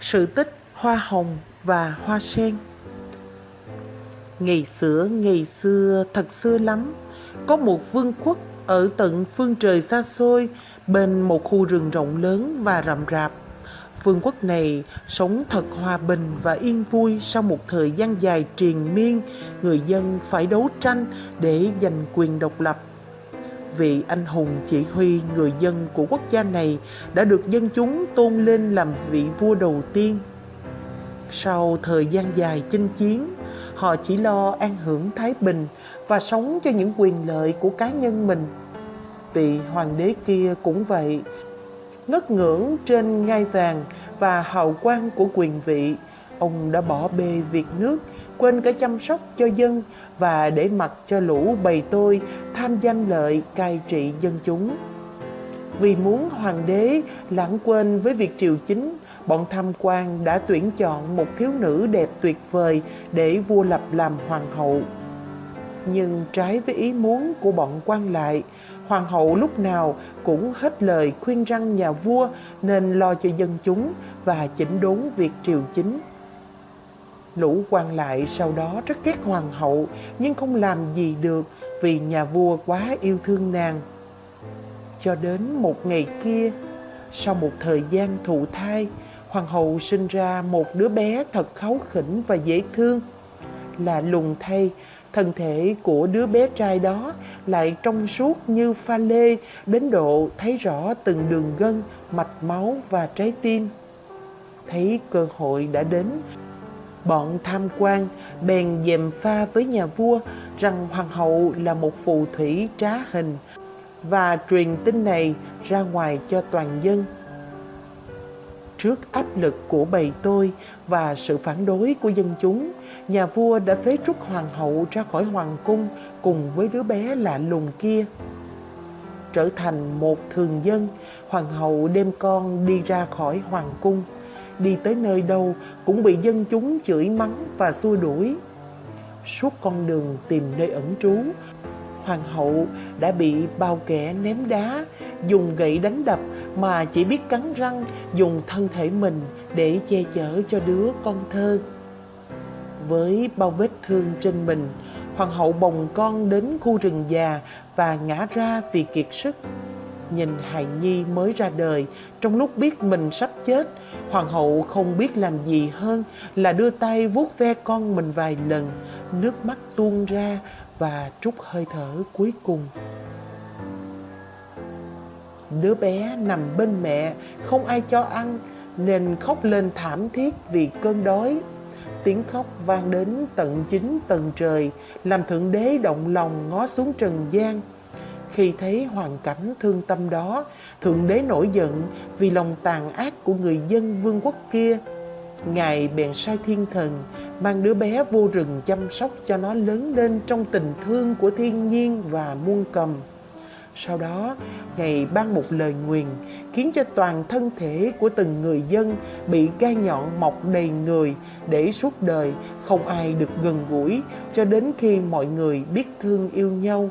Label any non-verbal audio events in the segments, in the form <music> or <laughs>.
Sự tích Hoa Hồng và Hoa Sen Ngày xưa, ngày xưa, thật xưa lắm, có một vương quốc ở tận phương trời xa xôi bên một khu rừng rộng lớn và rậm rạp. Vương quốc này sống thật hòa bình và yên vui sau một thời gian dài triền miên, người dân phải đấu tranh để giành quyền độc lập vị anh hùng chỉ huy người dân của quốc gia này đã được dân chúng tôn lên làm vị vua đầu tiên. Sau thời gian dài chinh chiến, họ chỉ lo an hưởng thái bình và sống cho những quyền lợi của cá nhân mình. Vị hoàng đế kia cũng vậy, ngất ngưỡng trên ngai vàng và hào quang của quyền vị, ông đã bỏ bê việc nước, quên cả chăm sóc cho dân và để mặc cho lũ bầy tôi tham danh lợi cai trị dân chúng. Vì muốn hoàng đế lãng quên với việc triều chính, bọn tham quan đã tuyển chọn một thiếu nữ đẹp tuyệt vời để vua lập làm hoàng hậu. Nhưng trái với ý muốn của bọn quan lại, hoàng hậu lúc nào cũng hết lời khuyên răng nhà vua nên lo cho dân chúng và chỉnh đốn việc triều chính. Lũ quan lại sau đó rất ghét hoàng hậu nhưng không làm gì được vì nhà vua quá yêu thương nàng. Cho đến một ngày kia, sau một thời gian thụ thai, hoàng hậu sinh ra một đứa bé thật kháu khỉnh và dễ thương. Là lùng thay, thân thể của đứa bé trai đó lại trong suốt như pha lê đến độ thấy rõ từng đường gân, mạch máu và trái tim. Thấy cơ hội đã đến, bọn tham quan bèn dèm pha với nhà vua rằng hoàng hậu là một phù thủy trá hình và truyền tin này ra ngoài cho toàn dân. Trước áp lực của bầy tôi và sự phản đối của dân chúng, nhà vua đã phế trúc hoàng hậu ra khỏi hoàng cung cùng với đứa bé lạ lùng kia. Trở thành một thường dân, hoàng hậu đem con đi ra khỏi hoàng cung đi tới nơi đâu cũng bị dân chúng chửi mắng và xua đuổi. Suốt con đường tìm nơi ẩn trú, hoàng hậu đã bị bao kẻ ném đá, dùng gậy đánh đập mà chỉ biết cắn răng dùng thân thể mình để che chở cho đứa con thơ. Với bao vết thương trên mình, hoàng hậu bồng con đến khu rừng già và ngã ra vì kiệt sức nhìn hài nhi mới ra đời. Trong lúc biết mình sắp chết, hoàng hậu không biết làm gì hơn là đưa tay vuốt ve con mình vài lần. Nước mắt tuôn ra và trút hơi thở cuối cùng. Đứa bé nằm bên mẹ, không ai cho ăn, nên khóc lên thảm thiết vì cơn đói. Tiếng khóc vang đến tận chính tầng trời, làm thượng đế động lòng ngó xuống trần gian khi thấy hoàn cảnh thương tâm đó, Thượng Đế nổi giận vì lòng tàn ác của người dân vương quốc kia. Ngài bèn sai thiên thần mang đứa bé vô rừng chăm sóc cho nó lớn lên trong tình thương của thiên nhiên và muôn cầm. Sau đó, Ngài ban một lời nguyền khiến cho toàn thân thể của từng người dân bị gai nhọn mọc đầy người để suốt đời không ai được gần gũi cho đến khi mọi người biết thương yêu nhau.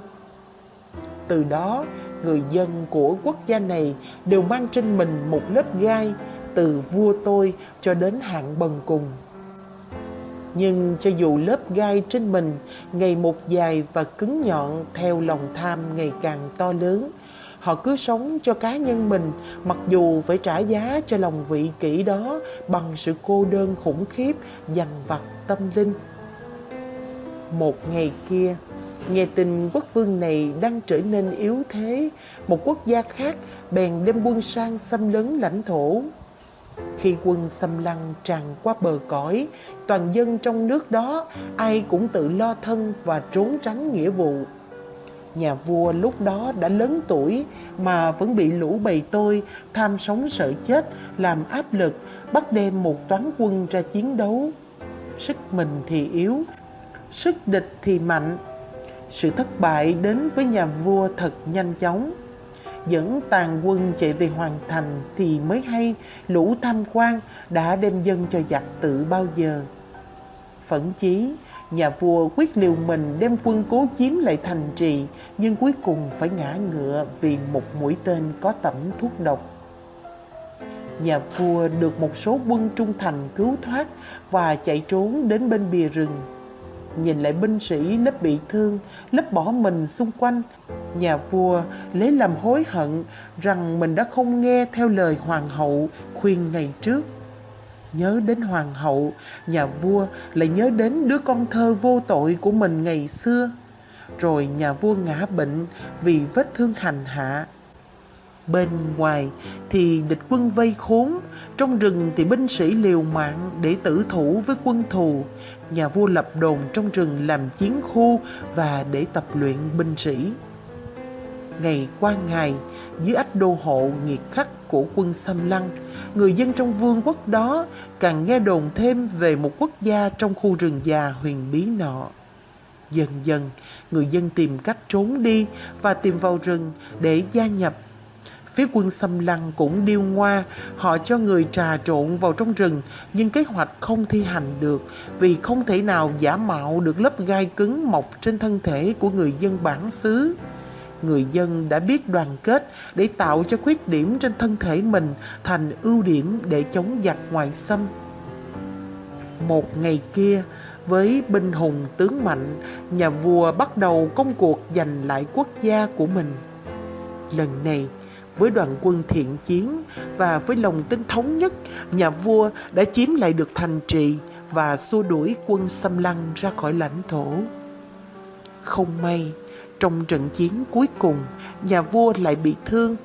Từ đó, người dân của quốc gia này đều mang trên mình một lớp gai từ vua tôi cho đến hạng bần cùng. Nhưng cho dù lớp gai trên mình ngày một dài và cứng nhọn theo lòng tham ngày càng to lớn, họ cứ sống cho cá nhân mình mặc dù phải trả giá cho lòng vị kỷ đó bằng sự cô đơn khủng khiếp dằn vặt tâm linh. Một ngày kia, Nghe tin quốc vương này đang trở nên yếu thế, một quốc gia khác bèn đem quân sang xâm lấn lãnh thổ. Khi quân xâm lăng tràn qua bờ cõi, toàn dân trong nước đó ai cũng tự lo thân và trốn tránh nghĩa vụ. Nhà vua lúc đó đã lớn tuổi mà vẫn bị lũ bầy tôi tham sống sợ chết làm áp lực bắt đem một toán quân ra chiến đấu. Sức mình thì yếu, sức địch thì mạnh sự thất bại đến với nhà vua thật nhanh chóng. Dẫn tàn quân chạy về hoàng thành thì mới hay lũ tham quan đã đem dân cho giặc tự bao giờ. Phẫn chí, nhà vua quyết liều mình đem quân cố chiếm lại thành trì nhưng cuối cùng phải ngã ngựa vì một mũi tên có tẩm thuốc độc. nhà vua được một số quân trung thành cứu thoát và chạy trốn đến bên bìa rừng. Nhìn lại binh sĩ lớp bị thương, lớp bỏ mình xung quanh, nhà vua lấy làm hối hận rằng mình đã không nghe theo lời hoàng hậu khuyên ngày trước. Nhớ đến hoàng hậu, nhà vua lại nhớ đến đứa con thơ vô tội của mình ngày xưa. Rồi nhà vua ngã bệnh vì vết thương hành hạ Bên ngoài thì địch quân vây khốn, trong rừng thì binh sĩ liều mạng để tử thủ với quân thù. Nhà vua lập đồn trong rừng làm chiến khu và để tập luyện binh sĩ. Ngày qua ngày, dưới ách đô hộ nghiệt khắc của quân xâm lăng, người dân trong vương quốc đó càng nghe đồn thêm về một quốc gia trong khu rừng già huyền bí nọ. Dần dần, người dân tìm cách trốn đi và tìm vào rừng để gia nhập Phía quân xâm lăng cũng điêu ngoa, họ cho người trà trộn vào trong rừng, nhưng kế hoạch không thi hành được vì không thể nào giả mạo được lớp gai cứng mọc trên thân thể của người dân bản xứ. Người dân đã biết đoàn kết để tạo cho khuyết điểm trên thân thể mình thành ưu điểm để chống giặc ngoại xâm. Một ngày kia, với binh hùng tướng mạnh, nhà vua bắt đầu công cuộc giành lại quốc gia của mình. Lần này, với đoàn quân thiện chiến và với lòng tin thống nhất, nhà vua đã chiếm lại được thành trì và xua đuổi quân xâm lăng ra khỏi lãnh thổ. Không may, trong trận chiến cuối cùng, nhà vua lại bị thương.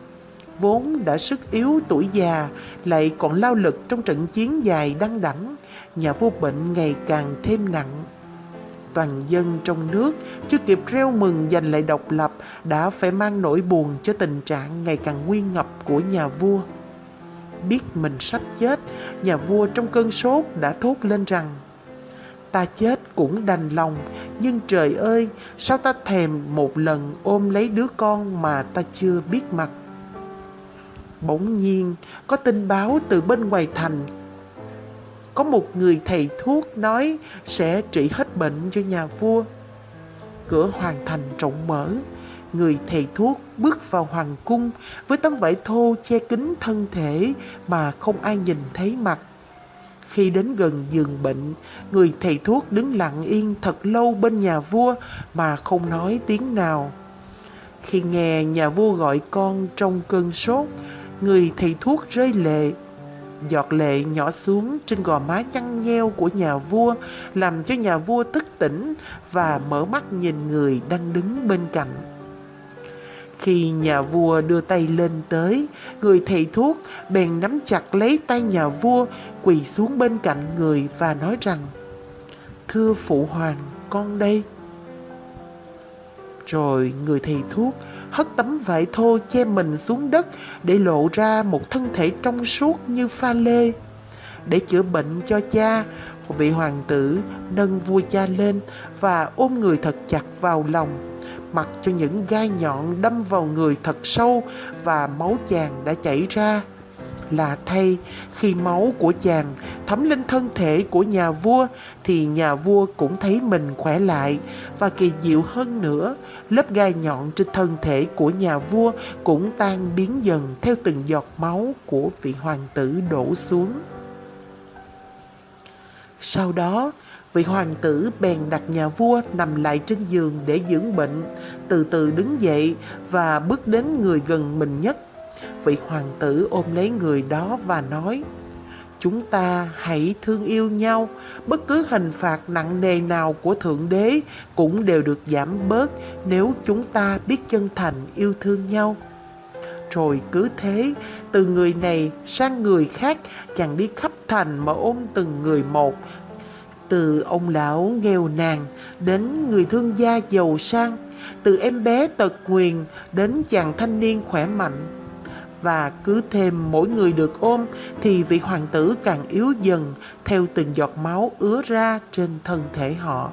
Vốn đã sức yếu tuổi già, lại còn lao lực trong trận chiến dài đăng đẳng, nhà vua bệnh ngày càng thêm nặng toàn dân trong nước chưa kịp reo mừng giành lại độc lập đã phải mang nỗi buồn cho tình trạng ngày càng nguy ngập của nhà vua. Biết mình sắp chết, nhà vua trong cơn sốt đã thốt lên rằng Ta chết cũng đành lòng, nhưng trời ơi, sao ta thèm một lần ôm lấy đứa con mà ta chưa biết mặt. Bỗng nhiên, có tin báo từ bên ngoài thành có một người thầy thuốc nói sẽ trị hết bệnh cho nhà vua. Cửa hoàng thành rộng mở, người thầy thuốc bước vào hoàng cung với tấm vải thô che kín thân thể mà không ai nhìn thấy mặt. Khi đến gần giường bệnh, người thầy thuốc đứng lặng yên thật lâu bên nhà vua mà không nói tiếng nào. Khi nghe nhà vua gọi con trong cơn sốt, người thầy thuốc rơi lệ Giọt lệ nhỏ xuống trên gò má nhăn nheo của nhà vua làm cho nhà vua thức tỉnh và mở mắt nhìn người đang đứng bên cạnh. Khi nhà vua đưa tay lên tới, người thầy thuốc bèn nắm chặt lấy tay nhà vua, quỳ xuống bên cạnh người và nói rằng Thưa phụ hoàng, con đây. Rồi người thầy thuốc hất tấm vải thô che mình xuống đất để lộ ra một thân thể trong suốt như pha lê. Để chữa bệnh cho cha, vị hoàng tử nâng vua cha lên và ôm người thật chặt vào lòng, mặc cho những gai nhọn đâm vào người thật sâu và máu chàng đã chảy ra. Là thay, khi máu của chàng thấm lên thân thể của nhà vua thì nhà vua cũng thấy mình khỏe lại. Và kỳ diệu hơn nữa, lớp gai nhọn trên thân thể của nhà vua cũng tan biến dần theo từng giọt máu của vị hoàng tử đổ xuống. Sau đó, vị hoàng tử bèn đặt nhà vua nằm lại trên giường để dưỡng bệnh, từ từ đứng dậy và bước đến người gần mình nhất vị hoàng tử ôm lấy người đó và nói, chúng ta hãy thương yêu nhau. Bất cứ hình phạt nặng nề nào của thượng đế cũng đều được giảm bớt nếu chúng ta biết chân thành yêu thương nhau. Rồi cứ thế, từ người này sang người khác chàng đi khắp thành mà ôm từng người một. Từ ông lão nghèo nàn đến người thương gia giàu sang, từ em bé tật nguyền đến chàng thanh niên khỏe mạnh và cứ thêm mỗi người được ôm thì vị hoàng tử càng yếu dần theo từng giọt máu ứa ra trên thân thể họ.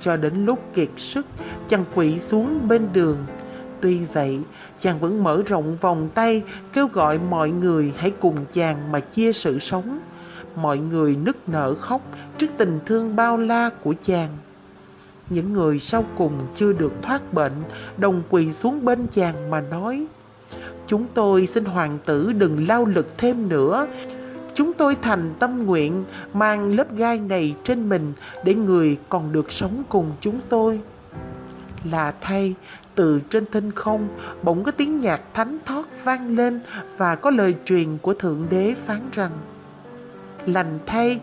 Cho đến lúc kiệt sức, chàng quỵ xuống bên đường. Tuy vậy, chàng vẫn mở rộng vòng tay kêu gọi mọi người hãy cùng chàng mà chia sự sống. Mọi người nức nở khóc trước tình thương bao la của chàng. Những người sau cùng chưa được thoát bệnh đồng quỳ xuống bên chàng mà nói Chúng tôi xin hoàng tử đừng lao lực thêm nữa. Chúng tôi thành tâm nguyện mang lớp gai này trên mình để người còn được sống cùng chúng tôi. Là thay, từ trên thinh không bỗng có tiếng nhạc thánh thót vang lên và có lời truyền của Thượng Đế phán rằng Lành thay,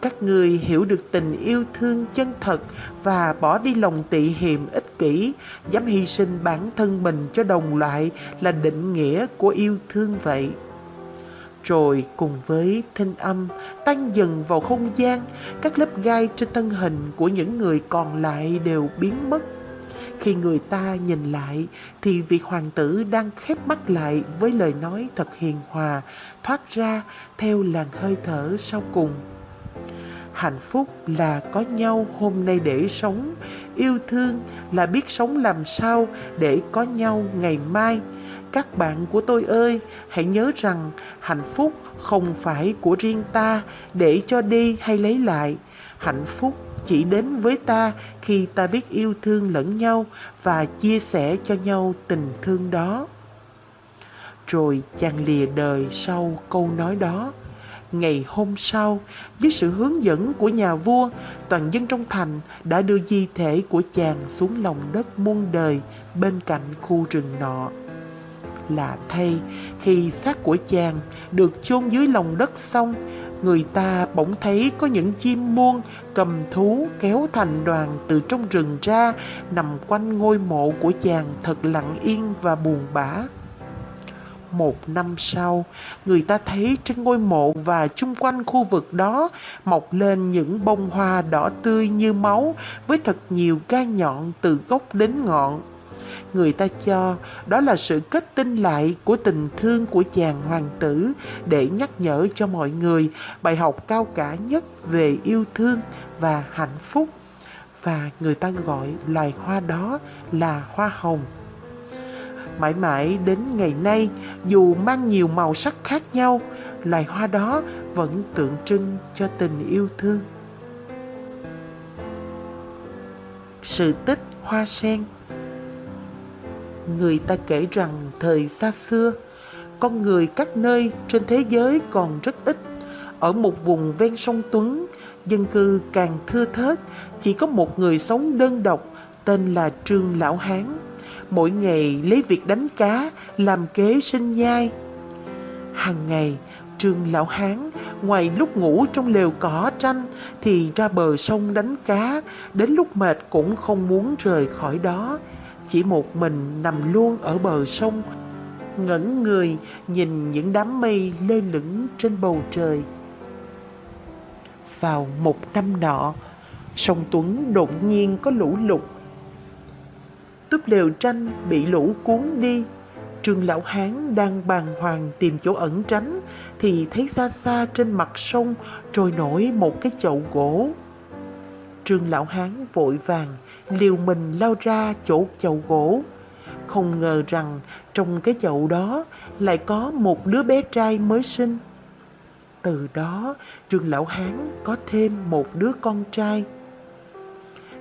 các người hiểu được tình yêu thương chân thật và bỏ đi lòng tị hiềm ích kỷ, dám hy sinh bản thân mình cho đồng loại là định nghĩa của yêu thương vậy. Rồi cùng với thanh âm tan dần vào không gian, các lớp gai trên thân hình của những người còn lại đều biến mất. Khi người ta nhìn lại thì vị hoàng tử đang khép mắt lại với lời nói thật hiền hòa thoát ra theo làn hơi thở sau cùng. Hạnh phúc là có nhau hôm nay để sống, yêu thương là biết sống làm sao để có nhau ngày mai. Các bạn của tôi ơi, hãy nhớ rằng hạnh phúc không phải của riêng ta để cho đi hay lấy lại. Hạnh phúc chỉ đến với ta khi ta biết yêu thương lẫn nhau và chia sẻ cho nhau tình thương đó. Rồi chàng lìa đời sau câu nói đó. Ngày hôm sau, với sự hướng dẫn của nhà vua, toàn dân trong thành đã đưa di thể của chàng xuống lòng đất muôn đời bên cạnh khu rừng nọ. Lạ thay, khi xác của chàng được chôn dưới lòng đất xong, người ta bỗng thấy có những chim muôn cầm thú kéo thành đoàn từ trong rừng ra nằm quanh ngôi mộ của chàng thật lặng yên và buồn bã. Một năm sau, người ta thấy trên ngôi mộ và chung quanh khu vực đó mọc lên những bông hoa đỏ tươi như máu với thật nhiều gai nhọn từ gốc đến ngọn. Người ta cho đó là sự kết tinh lại của tình thương của chàng hoàng tử để nhắc nhở cho mọi người bài học cao cả nhất về yêu thương và hạnh phúc. Và người ta gọi loài hoa đó là hoa hồng. Mãi mãi đến ngày nay, dù mang nhiều màu sắc khác nhau, loài hoa đó vẫn tượng trưng cho tình yêu thương. Sự tích hoa sen Người ta kể rằng thời xa xưa, con người các nơi trên thế giới còn rất ít. Ở một vùng ven sông Tuấn, dân cư càng thưa thớt, chỉ có một người sống đơn độc tên là Trương Lão Hán mỗi ngày lấy việc đánh cá làm kế sinh nhai. Hàng ngày, Trương Lão Hán ngoài lúc ngủ trong lều cỏ tranh thì ra bờ sông đánh cá, đến lúc mệt cũng không muốn rời khỏi đó. Chỉ một mình nằm luôn ở bờ sông, ngẩn người nhìn những đám mây lơ lửng trên bầu trời. Vào một năm nọ, sông Tuấn đột nhiên có lũ lụt túp lều tranh bị lũ cuốn đi. Trương Lão Hán đang bàng hoàng tìm chỗ ẩn tránh, thì thấy xa xa trên mặt sông trôi nổi một cái chậu gỗ. Trương Lão Hán vội vàng liều mình lao ra chỗ chậu gỗ. Không ngờ rằng trong cái chậu đó lại có một đứa bé trai mới sinh. Từ đó Trương Lão Hán có thêm một đứa con trai.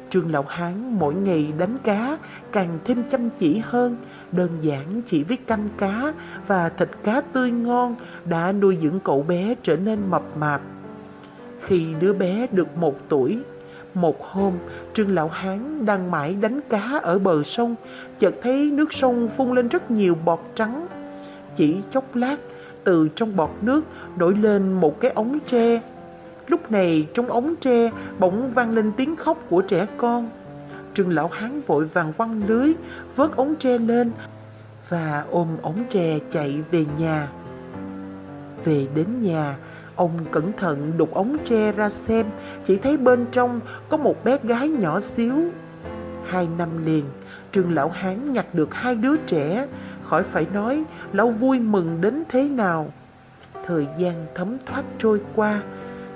Trương Lão Hán mỗi ngày đánh cá càng thêm chăm chỉ hơn, đơn giản chỉ với canh cá và thịt cá tươi ngon đã nuôi dưỡng cậu bé trở nên mập mạp. Khi đứa bé được một tuổi, một hôm Trương Lão Hán đang mãi đánh cá ở bờ sông, chợt thấy nước sông phun lên rất nhiều bọt trắng. Chỉ chốc lát, từ trong bọt nước nổi lên một cái ống tre Lúc này trong ống tre bỗng vang lên tiếng khóc của trẻ con. Trương lão hán vội vàng quăng lưới, vớt ống tre lên và ôm ống tre chạy về nhà. Về đến nhà, ông cẩn thận đục ống tre ra xem, chỉ thấy bên trong có một bé gái nhỏ xíu. Hai năm liền, Trương lão hán nhặt được hai đứa trẻ, khỏi phải nói lão vui mừng đến thế nào. Thời gian thấm thoát trôi qua,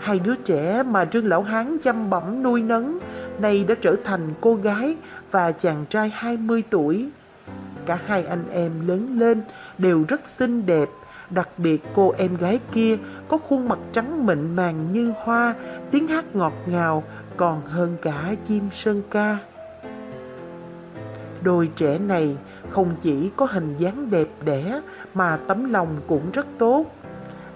Hai đứa trẻ mà Trương Lão Hán chăm bẩm nuôi nấng nay đã trở thành cô gái và chàng trai 20 tuổi. Cả hai anh em lớn lên đều rất xinh đẹp, đặc biệt cô em gái kia có khuôn mặt trắng mịn màng như hoa, tiếng hát ngọt ngào còn hơn cả chim sơn ca. Đôi trẻ này không chỉ có hình dáng đẹp đẽ mà tấm lòng cũng rất tốt.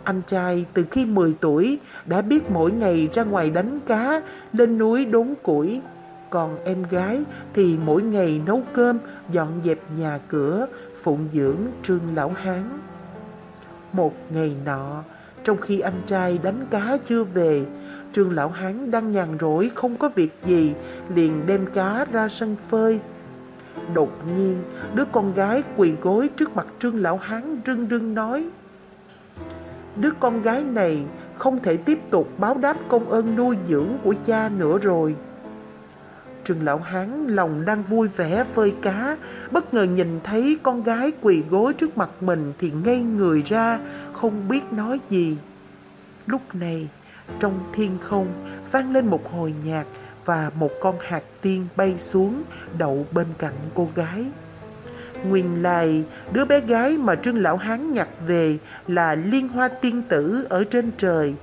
Anh trai từ khi 10 tuổi đã biết mỗi ngày ra ngoài đánh cá, lên núi đốn củi. Còn em gái thì mỗi ngày nấu cơm, dọn dẹp nhà cửa, phụng dưỡng Trương Lão Hán. Một ngày nọ, trong khi anh trai đánh cá chưa về, Trương Lão Hán đang nhàn rỗi không có việc gì, liền đem cá ra sân phơi. Đột nhiên, đứa con gái quỳ gối trước mặt Trương Lão Hán rưng rưng nói Đứa con gái này không thể tiếp tục báo đáp công ơn nuôi dưỡng của cha nữa rồi. Trừng Lão Hán lòng đang vui vẻ phơi cá, bất ngờ nhìn thấy con gái quỳ gối trước mặt mình thì ngây người ra, không biết nói gì. Lúc này, trong thiên không vang lên một hồi nhạc và một con hạt tiên bay xuống đậu bên cạnh cô gái. Nguyên lai, đứa bé gái mà Trương Lão Hán nhặt về là liên hoa tiên tử ở trên trời.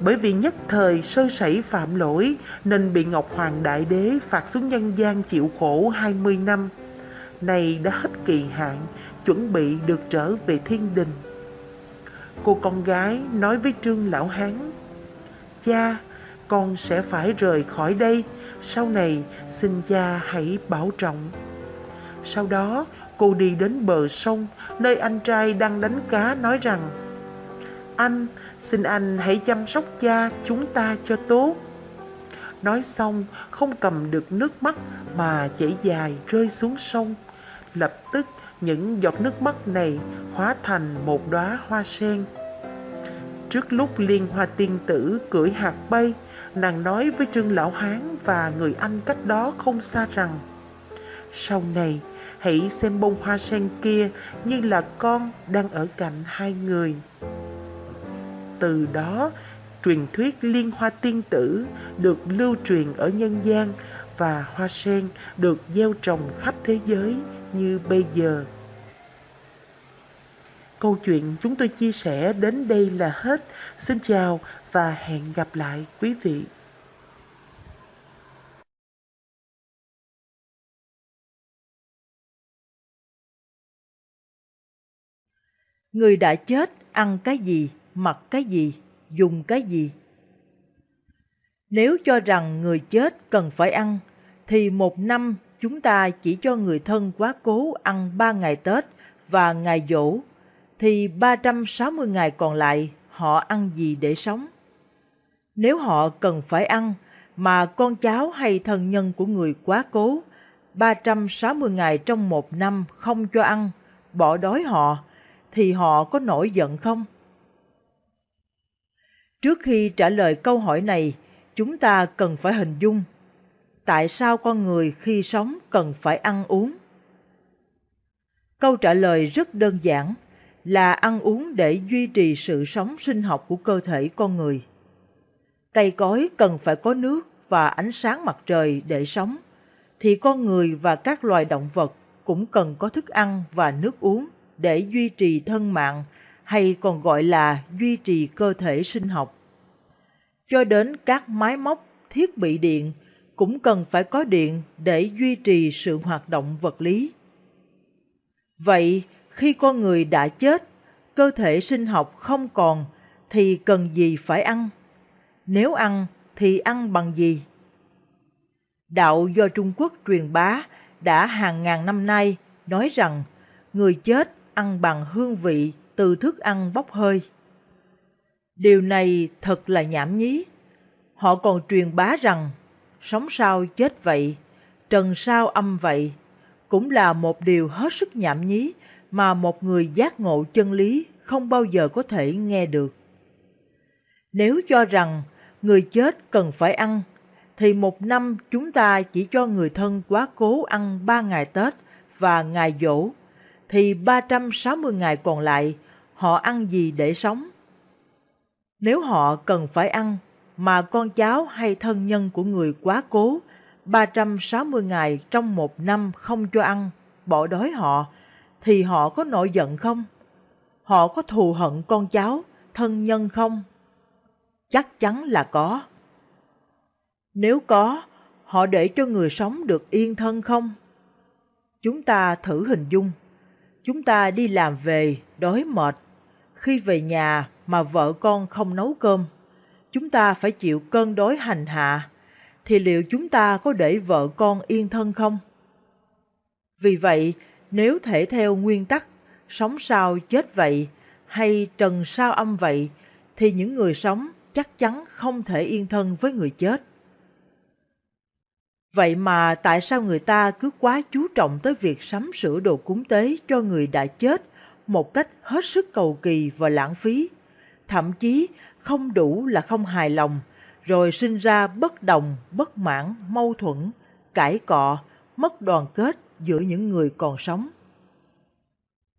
Bởi vì nhất thời sơ sẩy phạm lỗi nên bị Ngọc Hoàng Đại Đế phạt xuống nhân gian chịu khổ 20 năm. Này đã hết kỳ hạn, chuẩn bị được trở về thiên đình. Cô con gái nói với Trương Lão Hán, Cha, con sẽ phải rời khỏi đây, sau này xin cha hãy bảo trọng. Sau đó, cô đi đến bờ sông, nơi anh trai đang đánh cá nói rằng, Anh, xin anh hãy chăm sóc cha chúng ta cho tốt. Nói xong, không cầm được nước mắt mà chảy dài rơi xuống sông. Lập tức, những giọt nước mắt này hóa thành một đóa hoa sen. Trước lúc liên hoa tiên tử cưỡi hạt bay, nàng nói với Trương Lão Hán và người anh cách đó không xa rằng Sau này, hãy xem bông hoa sen kia như là con đang ở cạnh hai người. Từ đó, truyền thuyết liên hoa tiên tử được lưu truyền ở nhân gian và hoa sen được gieo trồng khắp thế giới như bây giờ. Câu chuyện chúng tôi chia sẻ đến đây là hết. Xin chào và hẹn gặp lại quý vị. Người đã chết ăn cái gì, mặc cái gì, dùng cái gì? Nếu cho rằng người chết cần phải ăn, thì một năm chúng ta chỉ cho người thân quá cố ăn ba ngày Tết và ngày dỗ thì 360 ngày còn lại họ ăn gì để sống? Nếu họ cần phải ăn, mà con cháu hay thân nhân của người quá cố, 360 ngày trong một năm không cho ăn, bỏ đói họ, thì họ có nổi giận không? Trước khi trả lời câu hỏi này, chúng ta cần phải hình dung tại sao con người khi sống cần phải ăn uống. Câu trả lời rất đơn giản là ăn uống để duy trì sự sống sinh học của cơ thể con người. Cây cối cần phải có nước và ánh sáng mặt trời để sống, thì con người và các loài động vật cũng cần có thức ăn và nước uống để duy trì thân mạng hay còn gọi là duy trì cơ thể sinh học. Cho đến các máy móc, thiết bị điện cũng cần phải có điện để duy trì sự hoạt động vật lý. Vậy, khi con người đã chết, cơ thể sinh học không còn thì cần gì phải ăn? Nếu ăn thì ăn bằng gì? Đạo do Trung Quốc truyền bá đã hàng ngàn năm nay nói rằng người chết ăn bằng hương vị từ thức ăn bốc hơi. Điều này thật là nhảm nhí. Họ còn truyền bá rằng sống sao chết vậy, trần sao âm vậy, cũng là một điều hết sức nhảm nhí mà một người giác ngộ chân lý không bao giờ có thể nghe được. Nếu cho rằng người chết cần phải ăn, thì một năm chúng ta chỉ cho người thân quá cố ăn ba ngày Tết và ngày dỗ, thì 360 ngày còn lại họ ăn gì để sống? Nếu họ cần phải ăn, mà con cháu hay thân nhân của người quá cố 360 ngày trong một năm không cho ăn, bỏ đói họ, thì họ có nổi giận không? Họ có thù hận con cháu, thân nhân không? Chắc chắn là có. Nếu có, họ để cho người sống được yên thân không? Chúng ta thử hình dung, chúng ta đi làm về đói mệt, khi về nhà mà vợ con không nấu cơm, chúng ta phải chịu cơn đói hành hạ, thì liệu chúng ta có để vợ con yên thân không? Vì vậy, nếu thể theo nguyên tắc sống sao chết vậy hay trần sao âm vậy, thì những người sống chắc chắn không thể yên thân với người chết. Vậy mà tại sao người ta cứ quá chú trọng tới việc sắm sửa đồ cúng tế cho người đã chết một cách hết sức cầu kỳ và lãng phí, thậm chí không đủ là không hài lòng, rồi sinh ra bất đồng, bất mãn, mâu thuẫn, cãi cọ, mất đoàn kết giữa những người còn sống.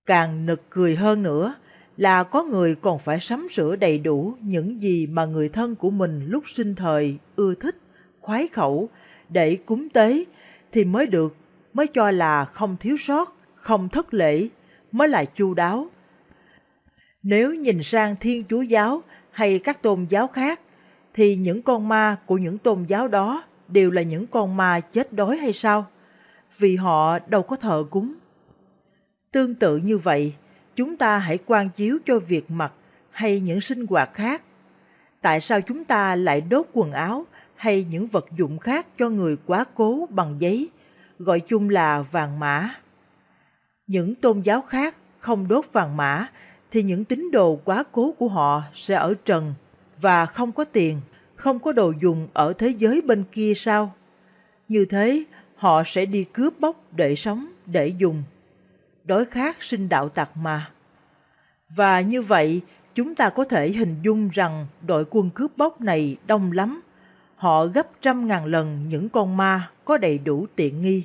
Càng nực cười hơn nữa là có người còn phải sắm sửa đầy đủ những gì mà người thân của mình lúc sinh thời ưa thích, khoái khẩu để cúng tế thì mới được, mới cho là không thiếu sót, không thất lễ, mới là chu đáo. Nếu nhìn sang Thiên Chúa giáo hay các tôn giáo khác, thì những con ma của những tôn giáo đó đều là những con ma chết đói hay sao? Vì họ đâu có thờ cúng. Tương tự như vậy, chúng ta hãy quan chiếu cho việc mặc hay những sinh hoạt khác. Tại sao chúng ta lại đốt quần áo hay những vật dụng khác cho người quá cố bằng giấy, gọi chung là vàng mã? Những tôn giáo khác không đốt vàng mã thì những tín đồ quá cố của họ sẽ ở trần và không có tiền, không có đồ dùng ở thế giới bên kia sao? Như thế, họ sẽ đi cướp bóc để sống, để dùng. Đói khát sinh đạo tặc mà. Và như vậy, chúng ta có thể hình dung rằng đội quân cướp bóc này đông lắm. Họ gấp trăm ngàn lần những con ma có đầy đủ tiện nghi.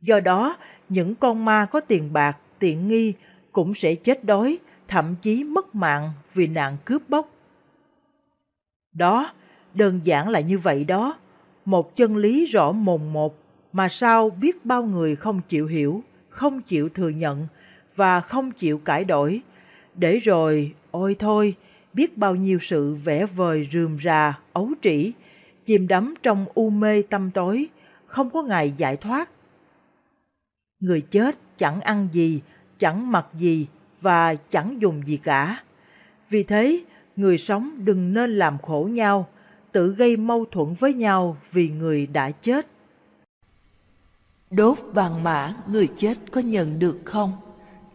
Do đó, những con ma có tiền bạc, tiện nghi cũng sẽ chết đói, thậm chí mất mạng vì nạn cướp bóc. Đó, đơn giản là như vậy đó, một chân lý rõ mồn một mà sao biết bao người không chịu hiểu, không chịu thừa nhận và không chịu cải đổi, để rồi, ôi thôi, biết bao nhiêu sự vẽ vời rườm rà, ấu trĩ, chìm đắm trong u mê tâm tối, không có ngày giải thoát. Người chết chẳng ăn gì, chẳng mặc gì và chẳng dùng gì cả. Vì thế, người sống đừng nên làm khổ nhau, tự gây mâu thuẫn với nhau vì người đã chết. Đốt vàng mã người chết có nhận được không?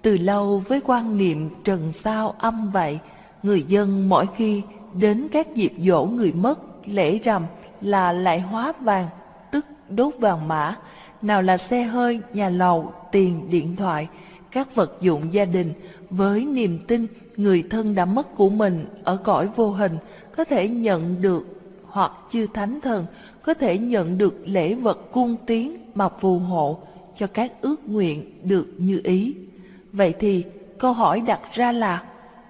Từ lâu với quan niệm trần sao âm vậy, người dân mỗi khi đến các dịp dỗ người mất, lễ rằm là lại hóa vàng, tức đốt vàng mã, nào là xe hơi, nhà lầu, tiền, điện thoại, các vật dụng gia đình với niềm tin người thân đã mất của mình ở cõi vô hình có thể nhận được hoặc chư thánh thần có thể nhận được lễ vật cung tiến mà phù hộ cho các ước nguyện được như ý. Vậy thì câu hỏi đặt ra là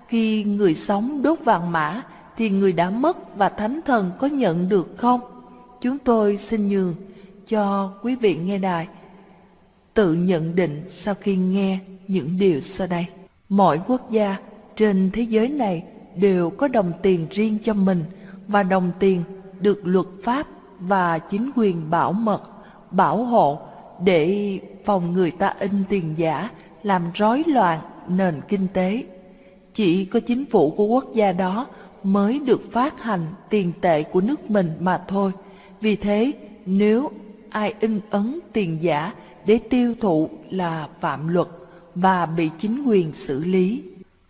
khi người sống đốt vàng mã thì người đã mất và thánh thần có nhận được không? Chúng tôi xin nhường cho quý vị nghe đài tự nhận định sau khi nghe những điều sau đây. Mọi quốc gia trên thế giới này đều có đồng tiền riêng cho mình và đồng tiền được luật pháp và chính quyền bảo mật, bảo hộ để phòng người ta in tiền giả làm rối loạn nền kinh tế. Chỉ có chính phủ của quốc gia đó mới được phát hành tiền tệ của nước mình mà thôi. Vì thế, nếu ai in ấn tiền giả để tiêu thụ là phạm luật và bị chính quyền xử lý.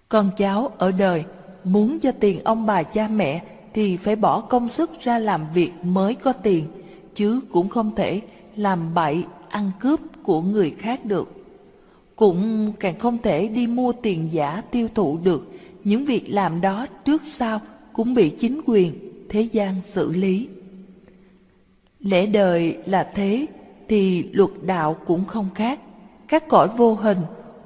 Con cháu ở đời muốn cho tiền ông bà cha mẹ thì phải bỏ công sức ra làm việc mới có tiền, chứ cũng không thể làm bậy ăn cướp của người khác được. Cũng càng không thể đi mua tiền giả tiêu thụ được, những việc làm đó trước sau cũng bị chính quyền, thế gian xử lý. Lẽ đời là thế, thì luật đạo cũng không khác. Các cõi vô hình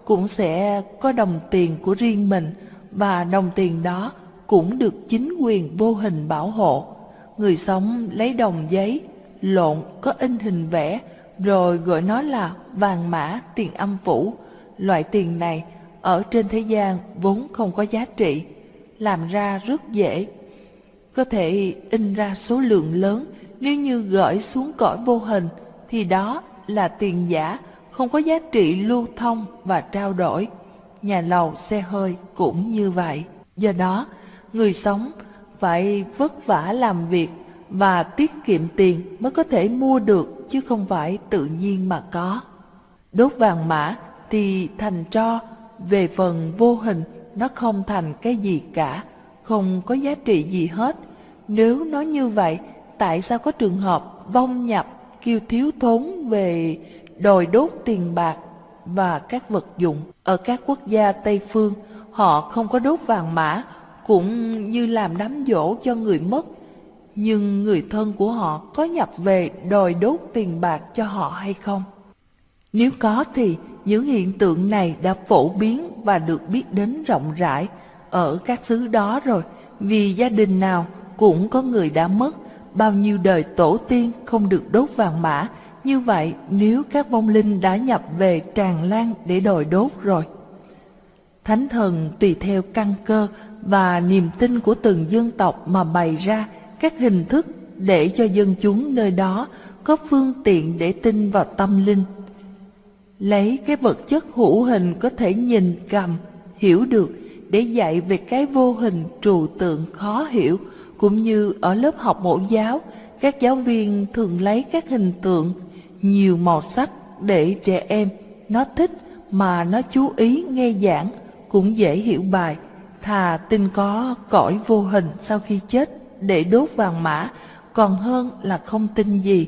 cũng sẽ có đồng tiền của riêng mình và đồng tiền đó cũng được chính quyền vô hình bảo hộ. Người sống lấy đồng giấy, lộn có in hình vẽ, rồi gọi nó là vàng mã tiền âm phủ. Loại tiền này ở trên thế gian vốn không có giá trị, làm ra rất dễ. Có thể in ra số lượng lớn nếu như gửi xuống cõi vô hình thì đó là tiền giả không có giá trị lưu thông và trao đổi. Nhà lầu xe hơi cũng như vậy. Do đó, người sống phải vất vả làm việc và tiết kiệm tiền mới có thể mua được chứ không phải tự nhiên mà có. Đốt vàng mã thì thành tro, về phần vô hình nó không thành cái gì cả, không có giá trị gì hết. Nếu nói như vậy, tại sao có trường hợp vong nhập kêu thiếu thốn về đòi đốt tiền bạc và các vật dụng? Ở các quốc gia Tây Phương, họ không có đốt vàng mã, cũng như làm đám dỗ cho người mất. Nhưng người thân của họ có nhập về đòi đốt tiền bạc cho họ hay không? Nếu có thì những hiện tượng này đã phổ biến và được biết đến rộng rãi ở các xứ đó rồi, vì gia đình nào cũng có người đã mất, bao nhiêu đời tổ tiên không được đốt vàng mã, như vậy nếu các vong linh đã nhập về tràn lan để đòi đốt rồi. Thánh thần tùy theo căn cơ và niềm tin của từng dân tộc mà bày ra các hình thức để cho dân chúng nơi đó có phương tiện để tin vào tâm linh lấy cái vật chất hữu hình có thể nhìn cầm, hiểu được để dạy về cái vô hình trừu tượng khó hiểu, cũng như ở lớp học mẫu giáo, các giáo viên thường lấy các hình tượng nhiều màu sắc để trẻ em nó thích mà nó chú ý nghe giảng cũng dễ hiểu bài, thà tin có cõi vô hình sau khi chết để đốt vàng mã, còn hơn là không tin gì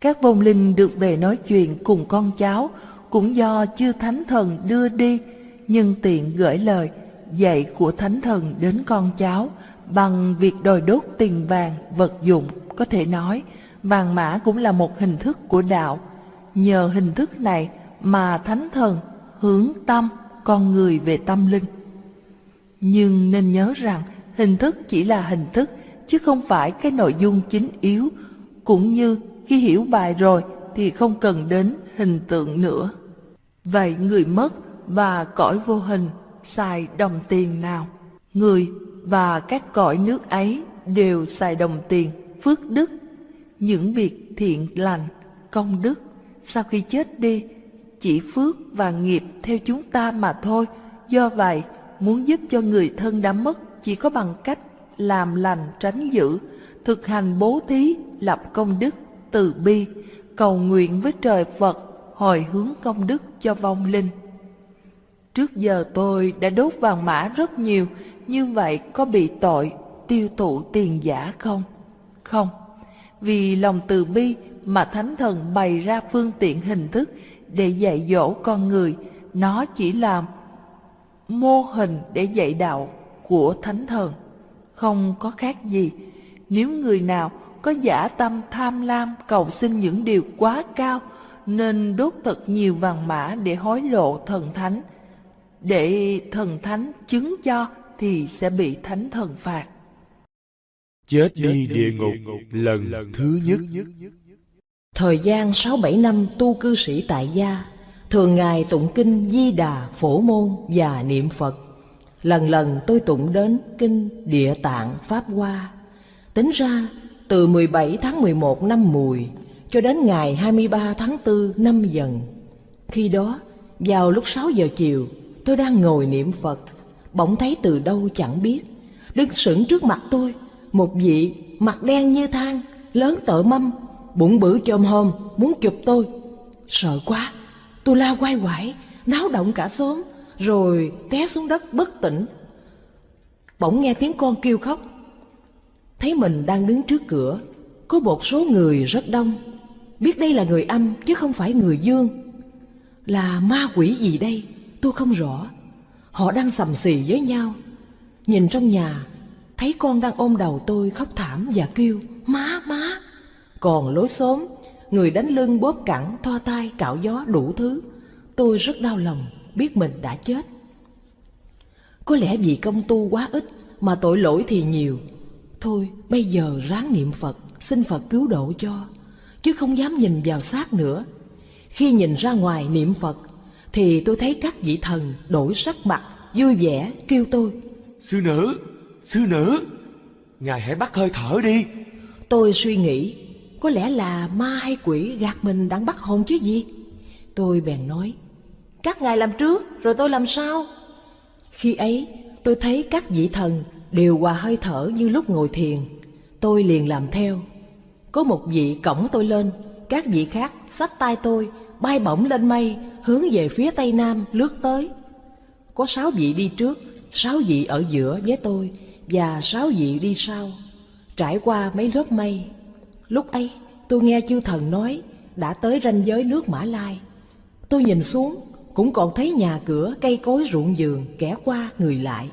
các vong linh được về nói chuyện cùng con cháu cũng do chư thánh thần đưa đi, nhưng tiện gửi lời dạy của thánh thần đến con cháu bằng việc đòi đốt tiền vàng, vật dụng, có thể nói vàng mã cũng là một hình thức của đạo. Nhờ hình thức này mà thánh thần hướng tâm con người về tâm linh. Nhưng nên nhớ rằng hình thức chỉ là hình thức chứ không phải cái nội dung chính yếu, cũng như khi hiểu bài rồi thì không cần đến hình tượng nữa. Vậy người mất và cõi vô hình xài đồng tiền nào? Người và các cõi nước ấy đều xài đồng tiền, phước đức, những việc thiện lành, công đức. Sau khi chết đi, chỉ phước và nghiệp theo chúng ta mà thôi. Do vậy, muốn giúp cho người thân đã mất chỉ có bằng cách làm lành tránh dữ, thực hành bố thí, lập công đức từ bi, cầu nguyện với trời Phật, hồi hướng công đức cho vong linh. Trước giờ tôi đã đốt vàng mã rất nhiều, như vậy có bị tội tiêu thụ tiền giả không? Không, vì lòng từ bi mà Thánh Thần bày ra phương tiện hình thức để dạy dỗ con người, nó chỉ là mô hình để dạy đạo của Thánh Thần, không có khác gì. Nếu người nào có giả tâm tham lam cầu xin những điều quá cao nên đốt thật nhiều vàng mã để hối lộ thần thánh. Để thần thánh chứng cho thì sẽ bị thánh thần phạt. Chết đi địa ngục lần thứ nhất. Thời gian 6-7 năm tu cư sĩ tại gia, thường ngày tụng kinh Di Đà, Phổ Môn và niệm Phật. Lần lần tôi tụng đến kinh Địa Tạng Pháp Hoa. Tính ra từ 17 tháng 11 năm Mùi cho đến ngày 23 tháng 4 năm Dần. Khi đó, vào lúc 6 giờ chiều, tôi đang ngồi niệm Phật, bỗng thấy từ đâu chẳng biết, đứng sững trước mặt tôi, một vị mặt đen như than, lớn tợ mâm, bụng bự chồm hôm muốn chụp tôi. Sợ quá, tôi la quay quải, náo động cả xóm, rồi té xuống đất bất tỉnh. Bỗng nghe tiếng con kêu khóc, thấy mình đang đứng trước cửa, có một số người rất đông, biết đây là người âm chứ không phải người dương. Là ma quỷ gì đây, tôi không rõ. Họ đang sầm xì với nhau. Nhìn trong nhà, thấy con đang ôm đầu tôi khóc thảm và kêu, má, má. Còn lối xóm, người đánh lưng bóp cẳng, thoa tay, cạo gió đủ thứ. Tôi rất đau lòng, biết mình đã chết. Có lẽ vì công tu quá ít mà tội lỗi thì nhiều Thôi bây giờ ráng niệm Phật Xin Phật cứu độ cho Chứ không dám nhìn vào xác nữa. Khi nhìn ra ngoài niệm Phật Thì tôi thấy các vị thần đổi sắc mặt Vui vẻ kêu tôi Sư nữ, sư nữ Ngài hãy bắt hơi thở đi. Tôi suy nghĩ Có lẽ là ma hay quỷ gạt mình đang bắt hồn chứ gì? Tôi bèn nói, các ngài làm trước rồi tôi làm sau. Khi ấy tôi thấy các vị thần đều hòa hơi thở như lúc ngồi thiền. Tôi liền làm theo. Có một vị cổng tôi lên, các vị khác xách tay tôi bay bổng lên mây hướng về phía tây nam lướt tới. Có sáu vị đi trước, sáu vị ở giữa với tôi và sáu vị đi sau, trải qua mấy lớp mây. Lúc ấy tôi nghe chư thần nói đã tới ranh giới nước Mã Lai. Tôi nhìn xuống cũng còn thấy nhà cửa cây cối ruộng vườn kẻ qua người lại.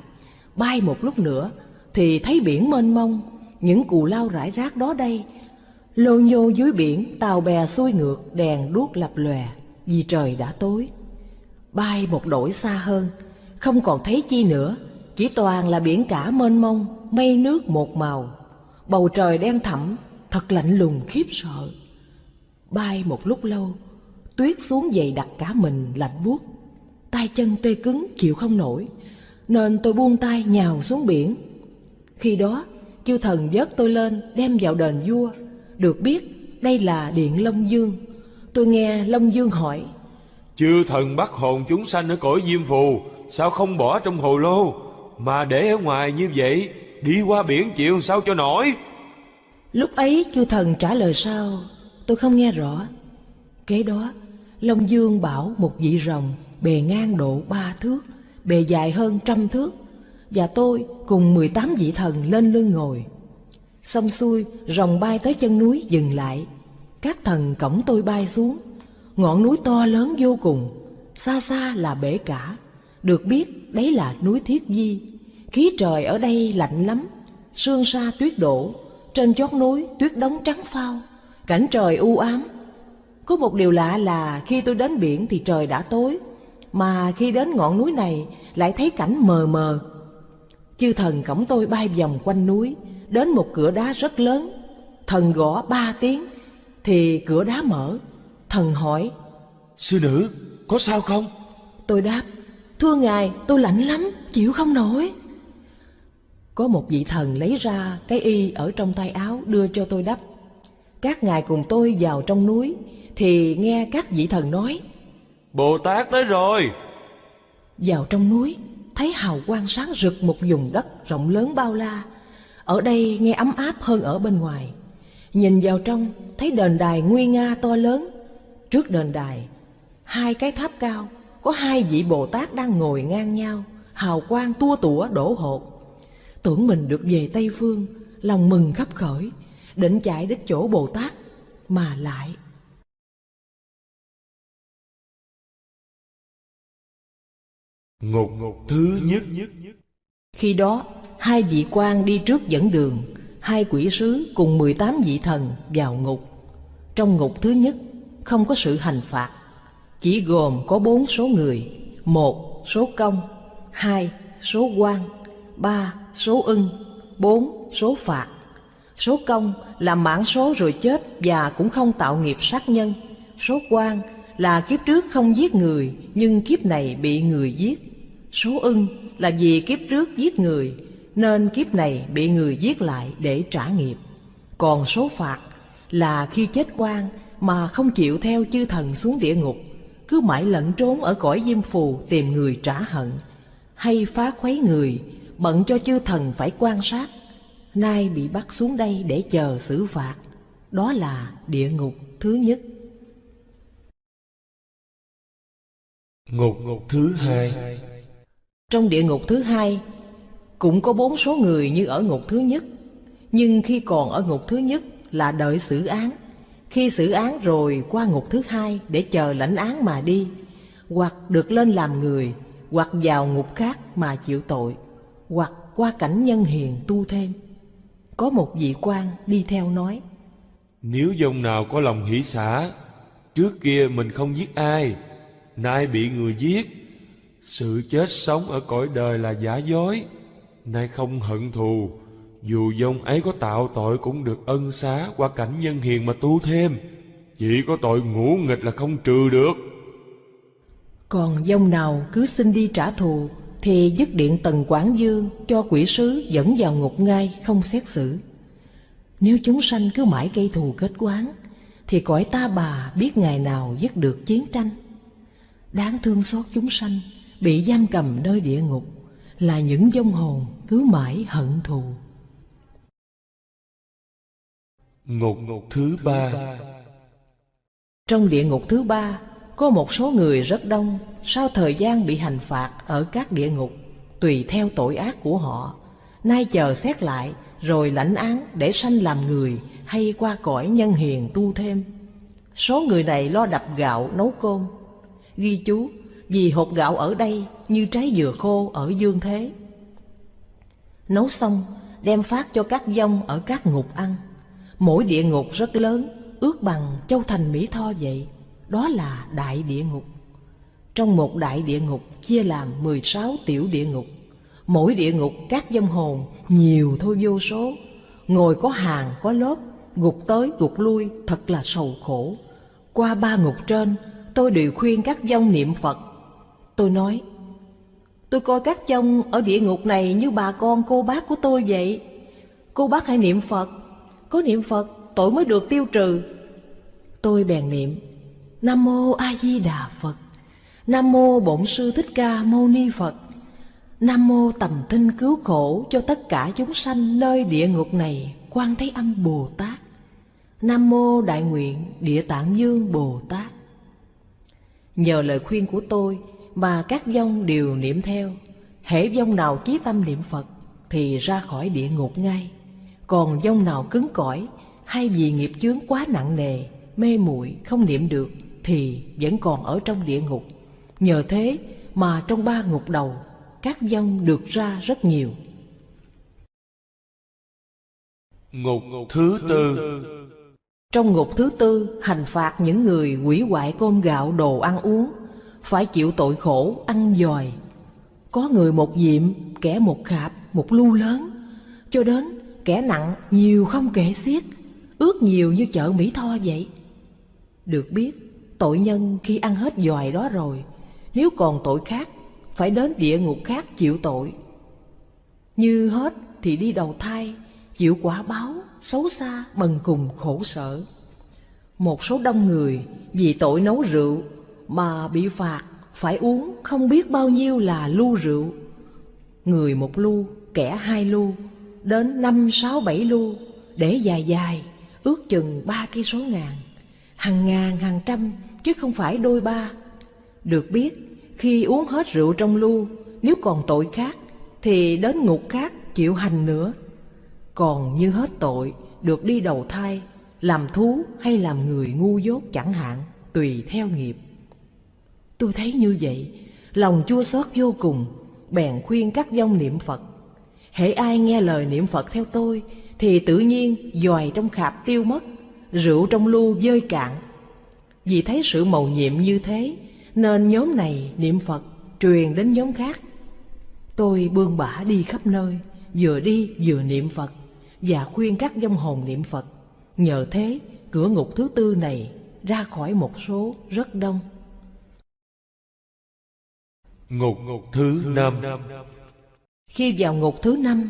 Bay một lúc nữa thì thấy biển mênh mông, những cù lao rải rác đó đây. Lô nhô dưới biển, tàu bè xuôi ngược, đèn đuốc lập lòe vì trời đã tối. Bay một đổi xa hơn, không còn thấy chi nữa, chỉ toàn là biển cả mênh mông, mây nước một màu. Bầu trời đen thẳm, thật lạnh lùng khiếp sợ. Bay một lúc lâu, tuyết xuống dày đặc cả mình lạnh buốt. tay chân tê cứng chịu không nổi, nên tôi buông tay nhào xuống biển. Khi đó, chư thần vớt tôi lên đem vào đền vua. Được biết đây là điện Long Dương. Tôi nghe Long Dương hỏi, Chư thần bắt hồn chúng sanh ở cõi diêm phù Sao không bỏ trong hồ lô Mà để ở ngoài như vậy Đi qua biển chịu sao cho nổi Lúc ấy chư thần trả lời sao Tôi không nghe rõ Kế đó Long Dương bảo một vị rồng Bề ngang độ ba thước Bề dài hơn trăm thước, Và tôi cùng 18 vị thần lên lưng ngồi. Xong xuôi, rồng bay tới chân núi dừng lại. Các thần cổng tôi bay xuống. Ngọn núi to lớn vô cùng, Xa xa là bể cả. Được biết, đấy là núi Thiết Di. Khí trời ở đây lạnh lắm, Sương sa tuyết đổ, Trên chót núi tuyết đóng trắng phao, Cảnh trời u ám. Có một điều lạ là khi tôi đến biển thì trời đã tối. Mà khi đến ngọn núi này lại thấy cảnh mờ mờ. Chư thần cổng tôi bay vòng quanh núi Đến một cửa đá rất lớn. Thần gõ ba tiếng Thì cửa đá mở. Thần hỏi Sư nữ có sao không? Tôi đáp Thưa ngài tôi lạnh lắm Chịu không nổi. Có một vị thần lấy ra cái y ở trong tay áo đưa cho tôi đắp Các ngài cùng tôi vào trong núi Thì nghe các vị thần nói Bồ Tát tới rồi. Vào trong núi, Thấy hào quang sáng rực một vùng đất rộng lớn bao la. Ở đây nghe ấm áp hơn ở bên ngoài. Nhìn vào trong, thấy đền đài nguy nga to lớn. Trước đền đài, Hai cái tháp cao, Có hai vị Bồ Tát đang ngồi ngang nhau, Hào quang tua tủa đổ hột. Tưởng mình được về Tây Phương, Lòng mừng khắp khởi, Định chạy đến chỗ Bồ Tát Mà lại Ngục ngục thứ nhất. Khi đó, hai vị quan đi trước dẫn đường, Hai quỷ sứ cùng 18 vị thần vào ngục. Trong ngục thứ nhất, không có sự hành phạt, Chỉ gồm có bốn số người, một Số công, hai Số quan, ba Số ưng, bốn Số phạt. Số công là mãn số rồi chết và cũng không tạo nghiệp sát nhân. Số quan là kiếp trước không giết người, nhưng kiếp này bị người giết. Số ưng là vì kiếp trước giết người nên kiếp này bị người giết lại để trả nghiệp. Còn số phạt là khi chết quan mà không chịu theo chư thần xuống địa ngục, cứ mãi lẫn trốn ở cõi diêm phù tìm người trả hận, hay phá khuấy người, bận cho chư thần phải quan sát, nay bị bắt xuống đây để chờ xử phạt. Đó là địa ngục thứ nhất. Ngục ngục thứ hai trong địa ngục thứ hai cũng có bốn số người như ở ngục thứ nhất, nhưng khi còn ở ngục thứ nhất là đợi xử án, khi xử án rồi qua ngục thứ hai để chờ lãnh án mà đi, hoặc được lên làm người, hoặc vào ngục khác mà chịu tội, hoặc qua cảnh nhân hiền tu thêm. Có một vị quan đi theo nói, Nếu dòng nào có lòng hỷ xả Trước kia mình không giết ai Nay bị người giết sự chết sống ở cõi đời là giả dối, Nay không hận thù. Dù dông ấy có tạo tội cũng được ân xá Qua cảnh nhân hiền mà tu thêm. Chỉ có tội ngũ nghịch là không trừ được. Còn dông nào cứ xin đi trả thù, Thì dứt điện tần quảng dương Cho quỷ sứ dẫn vào ngục ngay không xét xử. Nếu chúng sanh cứ mãi gây thù kết quán, Thì cõi ta bà biết ngày nào dứt được chiến tranh. Đáng thương xót chúng sanh Bị giam cầm nơi địa ngục Là những vong hồn cứ mãi hận thù. Ngục thứ ba. Trong địa ngục thứ ba Có một số người rất đông Sau thời gian bị hành phạt Ở các địa ngục Tùy theo tội ác của họ Nay chờ xét lại Rồi lãnh án để sanh làm người Hay qua cõi nhân hiền tu thêm. Số người này lo đập gạo nấu cơm Ghi chú vì hộp gạo ở đây Như trái dừa khô ở dương thế. Nấu xong, Đem phát cho các dông ở các ngục ăn. Mỗi địa ngục rất lớn, Ước bằng châu thành Mỹ Tho vậy. Đó là đại địa ngục. Trong một đại địa ngục Chia làm 16 tiểu địa ngục. Mỗi địa ngục các dông hồn Nhiều thôi vô số. Ngồi có hàng, có lớp Gục tới, gục lui thật là sầu khổ. Qua ba ngục trên, Tôi đều khuyên các dông niệm Phật Tôi nói, Tôi coi các chông ở địa ngục này Như bà con cô bác của tôi vậy. Cô bác hãy niệm Phật, Có niệm Phật tội mới được tiêu trừ. Tôi bèn niệm, Nam mô A Di Đà Phật, Nam mô Bổn sư Thích Ca Mâu Ni Phật, Nam mô tầm tinh cứu khổ cho tất cả chúng sanh nơi địa ngục này, Quan Thế Âm Bồ Tát. Nam mô Đại Nguyện Địa Tạng Dương Bồ Tát. Nhờ lời khuyên của tôi mà các vong đều niệm theo. Hễ vong nào chí tâm niệm Phật thì ra khỏi địa ngục ngay. Còn vong nào cứng cỏi hay vì nghiệp chướng quá nặng nề Mê muội không niệm được thì vẫn còn ở trong địa ngục. Nhờ thế mà trong ba ngục đầu các vong được ra rất nhiều. Ngục thứ tư. Trong ngục thứ tư hành phạt những người hủy hoại cơm gạo đồ ăn uống phải chịu tội khổ ăn dòi. Có người một diệm, kẻ một khạp, một lu lớn. Cho đến kẻ nặng nhiều không kể xiết Ước nhiều như chợ Mỹ Tho vậy. Được biết tội nhân khi ăn hết dòi đó rồi Nếu còn tội khác phải đến địa ngục khác chịu tội. Như hết thì đi đầu thai Chịu quả báo, xấu xa, bần cùng khổ sở. Một số đông người vì tội nấu rượu mà bị phạt phải uống không biết bao nhiêu là lu rượu. Người một lu, kẻ hai lu Đến năm sáu bảy lu Để dài dài, ước chừng ba cây số ngàn Hàng ngàn, hàng trăm, chứ không phải đôi ba. Được biết khi uống hết rượu trong lu Nếu còn tội khác Thì đến ngục khác chịu hành nữa. Còn như hết tội Được đi đầu thai Làm thú hay làm người ngu dốt chẳng hạn Tùy theo nghiệp. Tôi thấy như vậy Lòng chua xót vô cùng Bèn khuyên các dông niệm Phật Hễ ai nghe lời niệm Phật theo tôi Thì tự nhiên dòi trong khạp tiêu mất Rượu trong lu dơi cạn Vì thấy sự màu nhiệm như thế nên nhóm này niệm Phật truyền đến nhóm khác. Tôi bươn bả đi khắp nơi, vừa đi vừa niệm Phật và khuyên các dông hồn niệm Phật. Nhờ thế, cửa ngục thứ tư này ra khỏi một số rất đông. Ngục thứ năm Khi vào ngục thứ năm,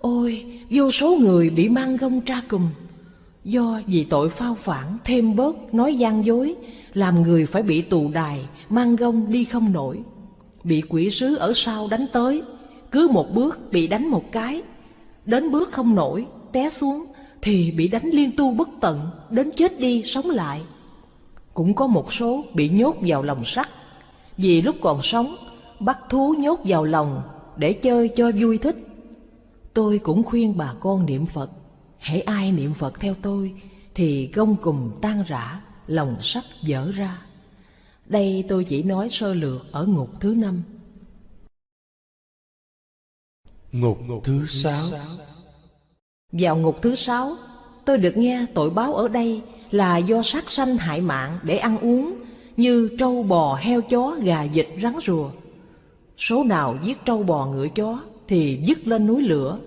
ôi, vô số người bị mang gông tra cùm. Do vì tội phao phản thêm bớt nói gian dối làm người phải bị tù đài, mang gông đi không nổi. Bị quỷ sứ ở sau đánh tới, cứ một bước bị đánh một cái. Đến bước không nổi, té xuống, thì bị đánh liên tu bất tận, đến chết đi sống lại. Cũng có một số bị nhốt vào lòng sắt, vì lúc còn sống, bắt thú nhốt vào lòng để chơi cho vui thích. Tôi cũng khuyên bà con niệm Phật, hãy ai niệm Phật theo tôi, thì gông cùng tan rã, lòng sắt dở ra. Đây tôi chỉ nói sơ lược ở ngục thứ năm. Ngục thứ sáu Vào ngục thứ sáu, tôi được nghe tội báo ở đây là do sát sanh hại mạng để ăn uống như trâu bò, heo chó, gà vịt, rắn rùa. Số nào giết trâu bò ngựa chó thì dứt lên núi lửa.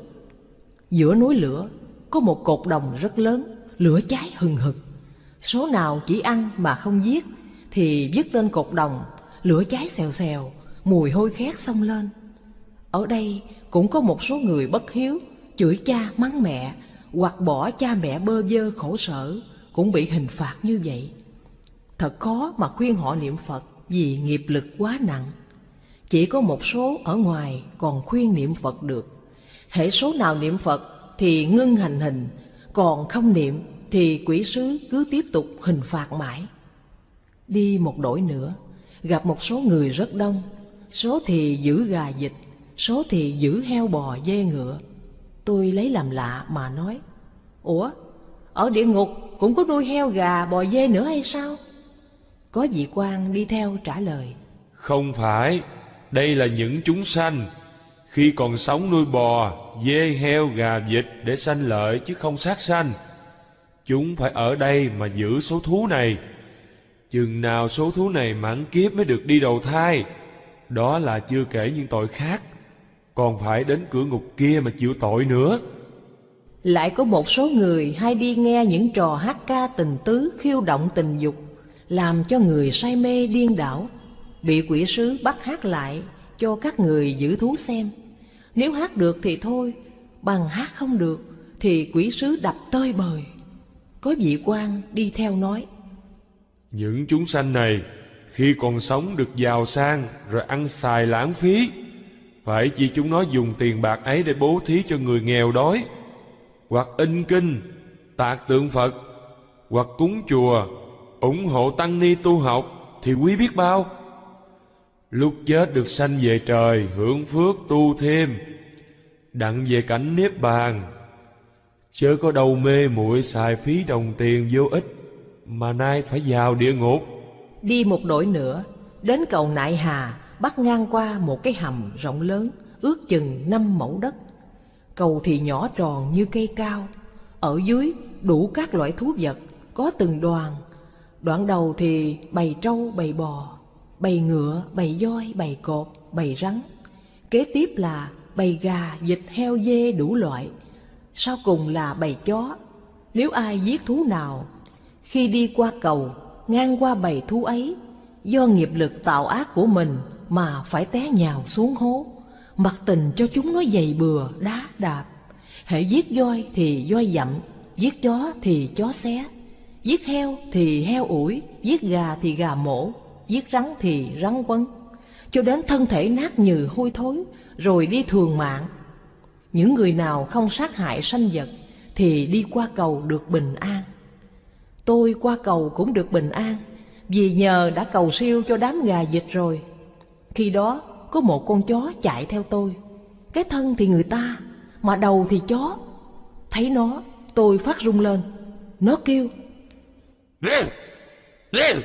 Giữa núi lửa có một cột đồng rất lớn, lửa cháy hừng hực. Số nào chỉ ăn mà không giết Thì dứt lên cột đồng Lửa cháy xèo xèo Mùi hôi khét xông lên Ở đây cũng có một số người bất hiếu Chửi cha mắng mẹ Hoặc bỏ cha mẹ bơ vơ khổ sở Cũng bị hình phạt như vậy Thật khó mà khuyên họ niệm Phật vì nghiệp lực quá nặng. Chỉ có một số ở ngoài còn khuyên niệm Phật được. hệ số nào niệm Phật thì ngưng hành hình, còn không niệm thì quỷ sứ cứ tiếp tục hình phạt mãi. Đi một đổi nữa, gặp một số người rất đông, số thì giữ gà vịt, số thì giữ heo bò dê ngựa. Tôi lấy làm lạ mà nói, Ủa, ở địa ngục cũng có nuôi heo gà bò dê nữa hay sao? Có vị quan đi theo trả lời, Không phải, đây là những chúng sanh. Khi còn sống nuôi bò, dê, heo, gà, vịt để sanh lợi chứ không sát sanh. Chúng phải ở đây mà giữ số thú này. Chừng nào số thú này mãn kiếp mới được đi đầu thai. Đó là chưa kể những tội khác. Còn phải đến cửa ngục kia mà chịu tội nữa. Lại có một số người hay đi nghe những trò hát ca tình tứ khiêu động tình dục, làm cho người say mê điên đảo, bị quỷ sứ bắt hát lại cho các người giữ thú xem. Nếu hát được thì thôi, bằng hát không được thì quỷ sứ đập tơi bời. Có vị quan đi theo nói, Những chúng sanh này khi còn sống được giàu sang rồi ăn xài lãng phí. Phải chỉ chúng nó dùng tiền bạc ấy để bố thí cho người nghèo đói. Hoặc in kinh, tạc tượng Phật, hoặc cúng chùa, ủng hộ tăng ni tu học thì quý biết bao. Lúc chết được sanh về trời hưởng phước tu thêm, đặng về cảnh niết bàn. Chớ có đâu mê muội xài phí đồng tiền vô ích mà nay phải vào địa ngục. Đi một đổi nữa, đến cầu Nại Hà bắt ngang qua một cái hầm rộng lớn, ước chừng năm mẫu đất. Cầu thì nhỏ tròn như cây cao, ở dưới đủ các loại thú vật, có từng đoàn. Đoạn đầu thì bầy trâu, bầy bò, bầy ngựa, bầy voi, bầy cột, bầy rắn. Kế tiếp là bầy gà, vịt, heo, dê đủ loại. Sau cùng là bầy chó. Nếu ai giết thú nào, khi đi qua cầu, ngang qua bầy thú ấy, do nghiệp lực tạo ác của mình mà phải té nhào xuống hố, mặc tình cho chúng nó dày bừa, đá đạp. Hễ giết voi thì voi dặm, giết chó thì chó xé, giết heo thì heo ủi, giết gà thì gà mổ, giết rắn thì rắn quấn, cho đến thân thể nát nhừ hôi thối, rồi đi thường mạng. Những người nào không sát hại sanh vật thì đi qua cầu được bình an. Tôi qua cầu cũng được bình an Vì nhờ đã cầu siêu cho đám gà vịt rồi Khi đó có một con chó chạy theo tôi Cái thân thì người ta Mà đầu thì chó Thấy nó tôi phát rung lên Nó kêu Rêu! Rêu!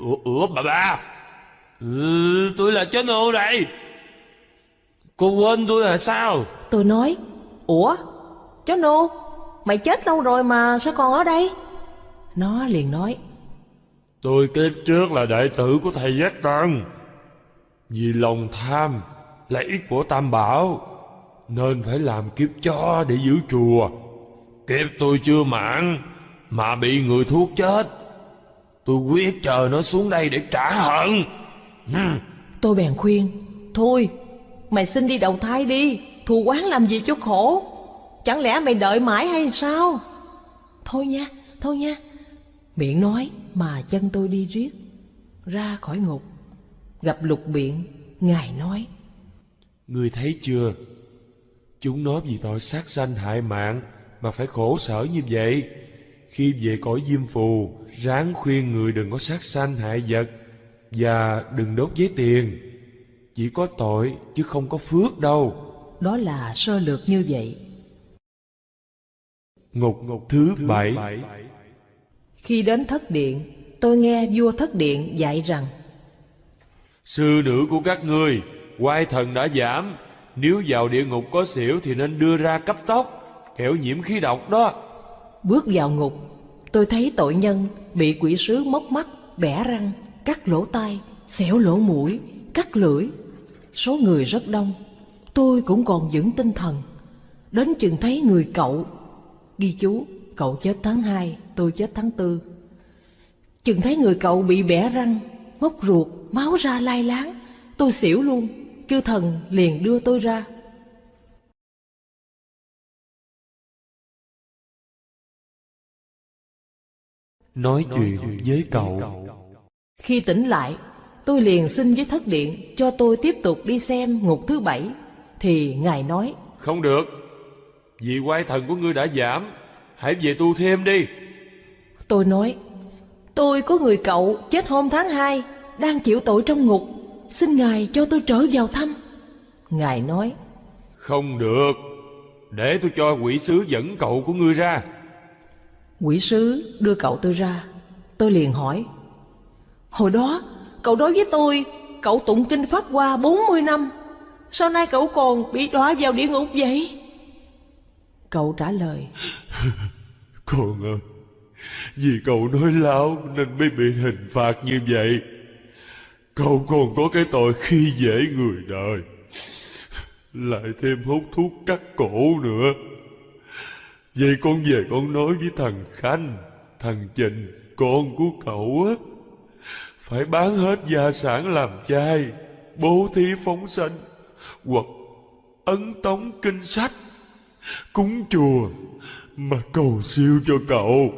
Ủa, ủa bà bà ừ, Tôi là chó nô đây Cô quên tôi là sao? Tôi nói Ủa chó nô Mày chết lâu rồi mà sao còn ở đây? Nó liền nói Tôi kiếp trước là đệ tử của thầy Giác Tần Vì lòng tham Lợi ích của Tam Bảo Nên phải làm kiếp chó để giữ chùa. Kiếp tôi chưa mãn Mà bị người thuốc chết Tôi quyết chờ nó xuống đây để trả hận. Hmm. Tôi bèn khuyên Thôi mày xin đi đầu thai đi Thù quán làm gì cho khổ? Chẳng lẽ mày đợi mãi hay sao? Thôi nha Thôi nha. Miệng nói mà chân tôi đi riết Ra khỏi ngục. Gặp lục biện Ngài nói Ngươi thấy chưa? Chúng nó vì tội sát sanh hại mạng Mà phải khổ sở như vậy Khi về cõi diêm phù Ráng khuyên người đừng có sát sanh hại vật Và đừng đốt giấy tiền. Chỉ có tội chứ không có phước đâu. Đó là sơ lược như vậy. Ngục thứ bảy. Khi đến thất điện Tôi nghe vua thất điện dạy rằng Sư nữ của các ngươi Quai thần đã giảm. Nếu vào địa ngục có xỉu Thì nên đưa ra cấp tốc Kẻo nhiễm khí độc đó Bước vào ngục Tôi thấy tội nhân bị quỷ sứ móc mắt Bẻ răng, cắt lỗ tai Xẻo lỗ mũi, cắt lưỡi. Số người rất đông Tôi cũng còn vững tinh thần. Đến chừng thấy người cậu Ghi chú Cậu chết tháng 2 Tôi chết tháng 4 Chừng thấy người cậu bị bẻ răng Móc ruột Máu ra lai láng Tôi xỉu luôn. Chư thần liền đưa tôi ra. Nói chuyện với cậu. Khi tỉnh lại, tôi liền xin với thất điện cho tôi tiếp tục đi xem ngục thứ bảy. Thì Ngài nói, Không được. Vì quay thần của ngươi đã giảm. Hãy về tu thêm đi. Tôi nói, tôi có người cậu chết hôm tháng 2, đang chịu tội trong ngục, xin Ngài cho tôi trở vào thăm. Ngài nói, Không được. Để tôi cho quỷ sứ dẫn cậu của ngươi ra quỷ sứ đưa cậu tôi ra. Tôi liền hỏi, hồi đó cậu đối với tôi, cậu tụng kinh Pháp qua 40 năm, sao nay cậu còn bị đọa vào địa ngục vậy? Cậu trả lời, <laughs> Con ơi Vì cậu nói láo Nên mới bị hình phạt như vậy Cậu còn có cái tội khi dễ người đời <laughs> Lại thêm hút thuốc cắt cổ nữa Vậy con về con nói với thằng Khanh Thằng Trình Con của cậu á. Phải bán hết gia sản làm chai Bố thí phóng sanh Hoặc ấn tống kinh sách Cúng chùa Mà cầu siêu cho cậu.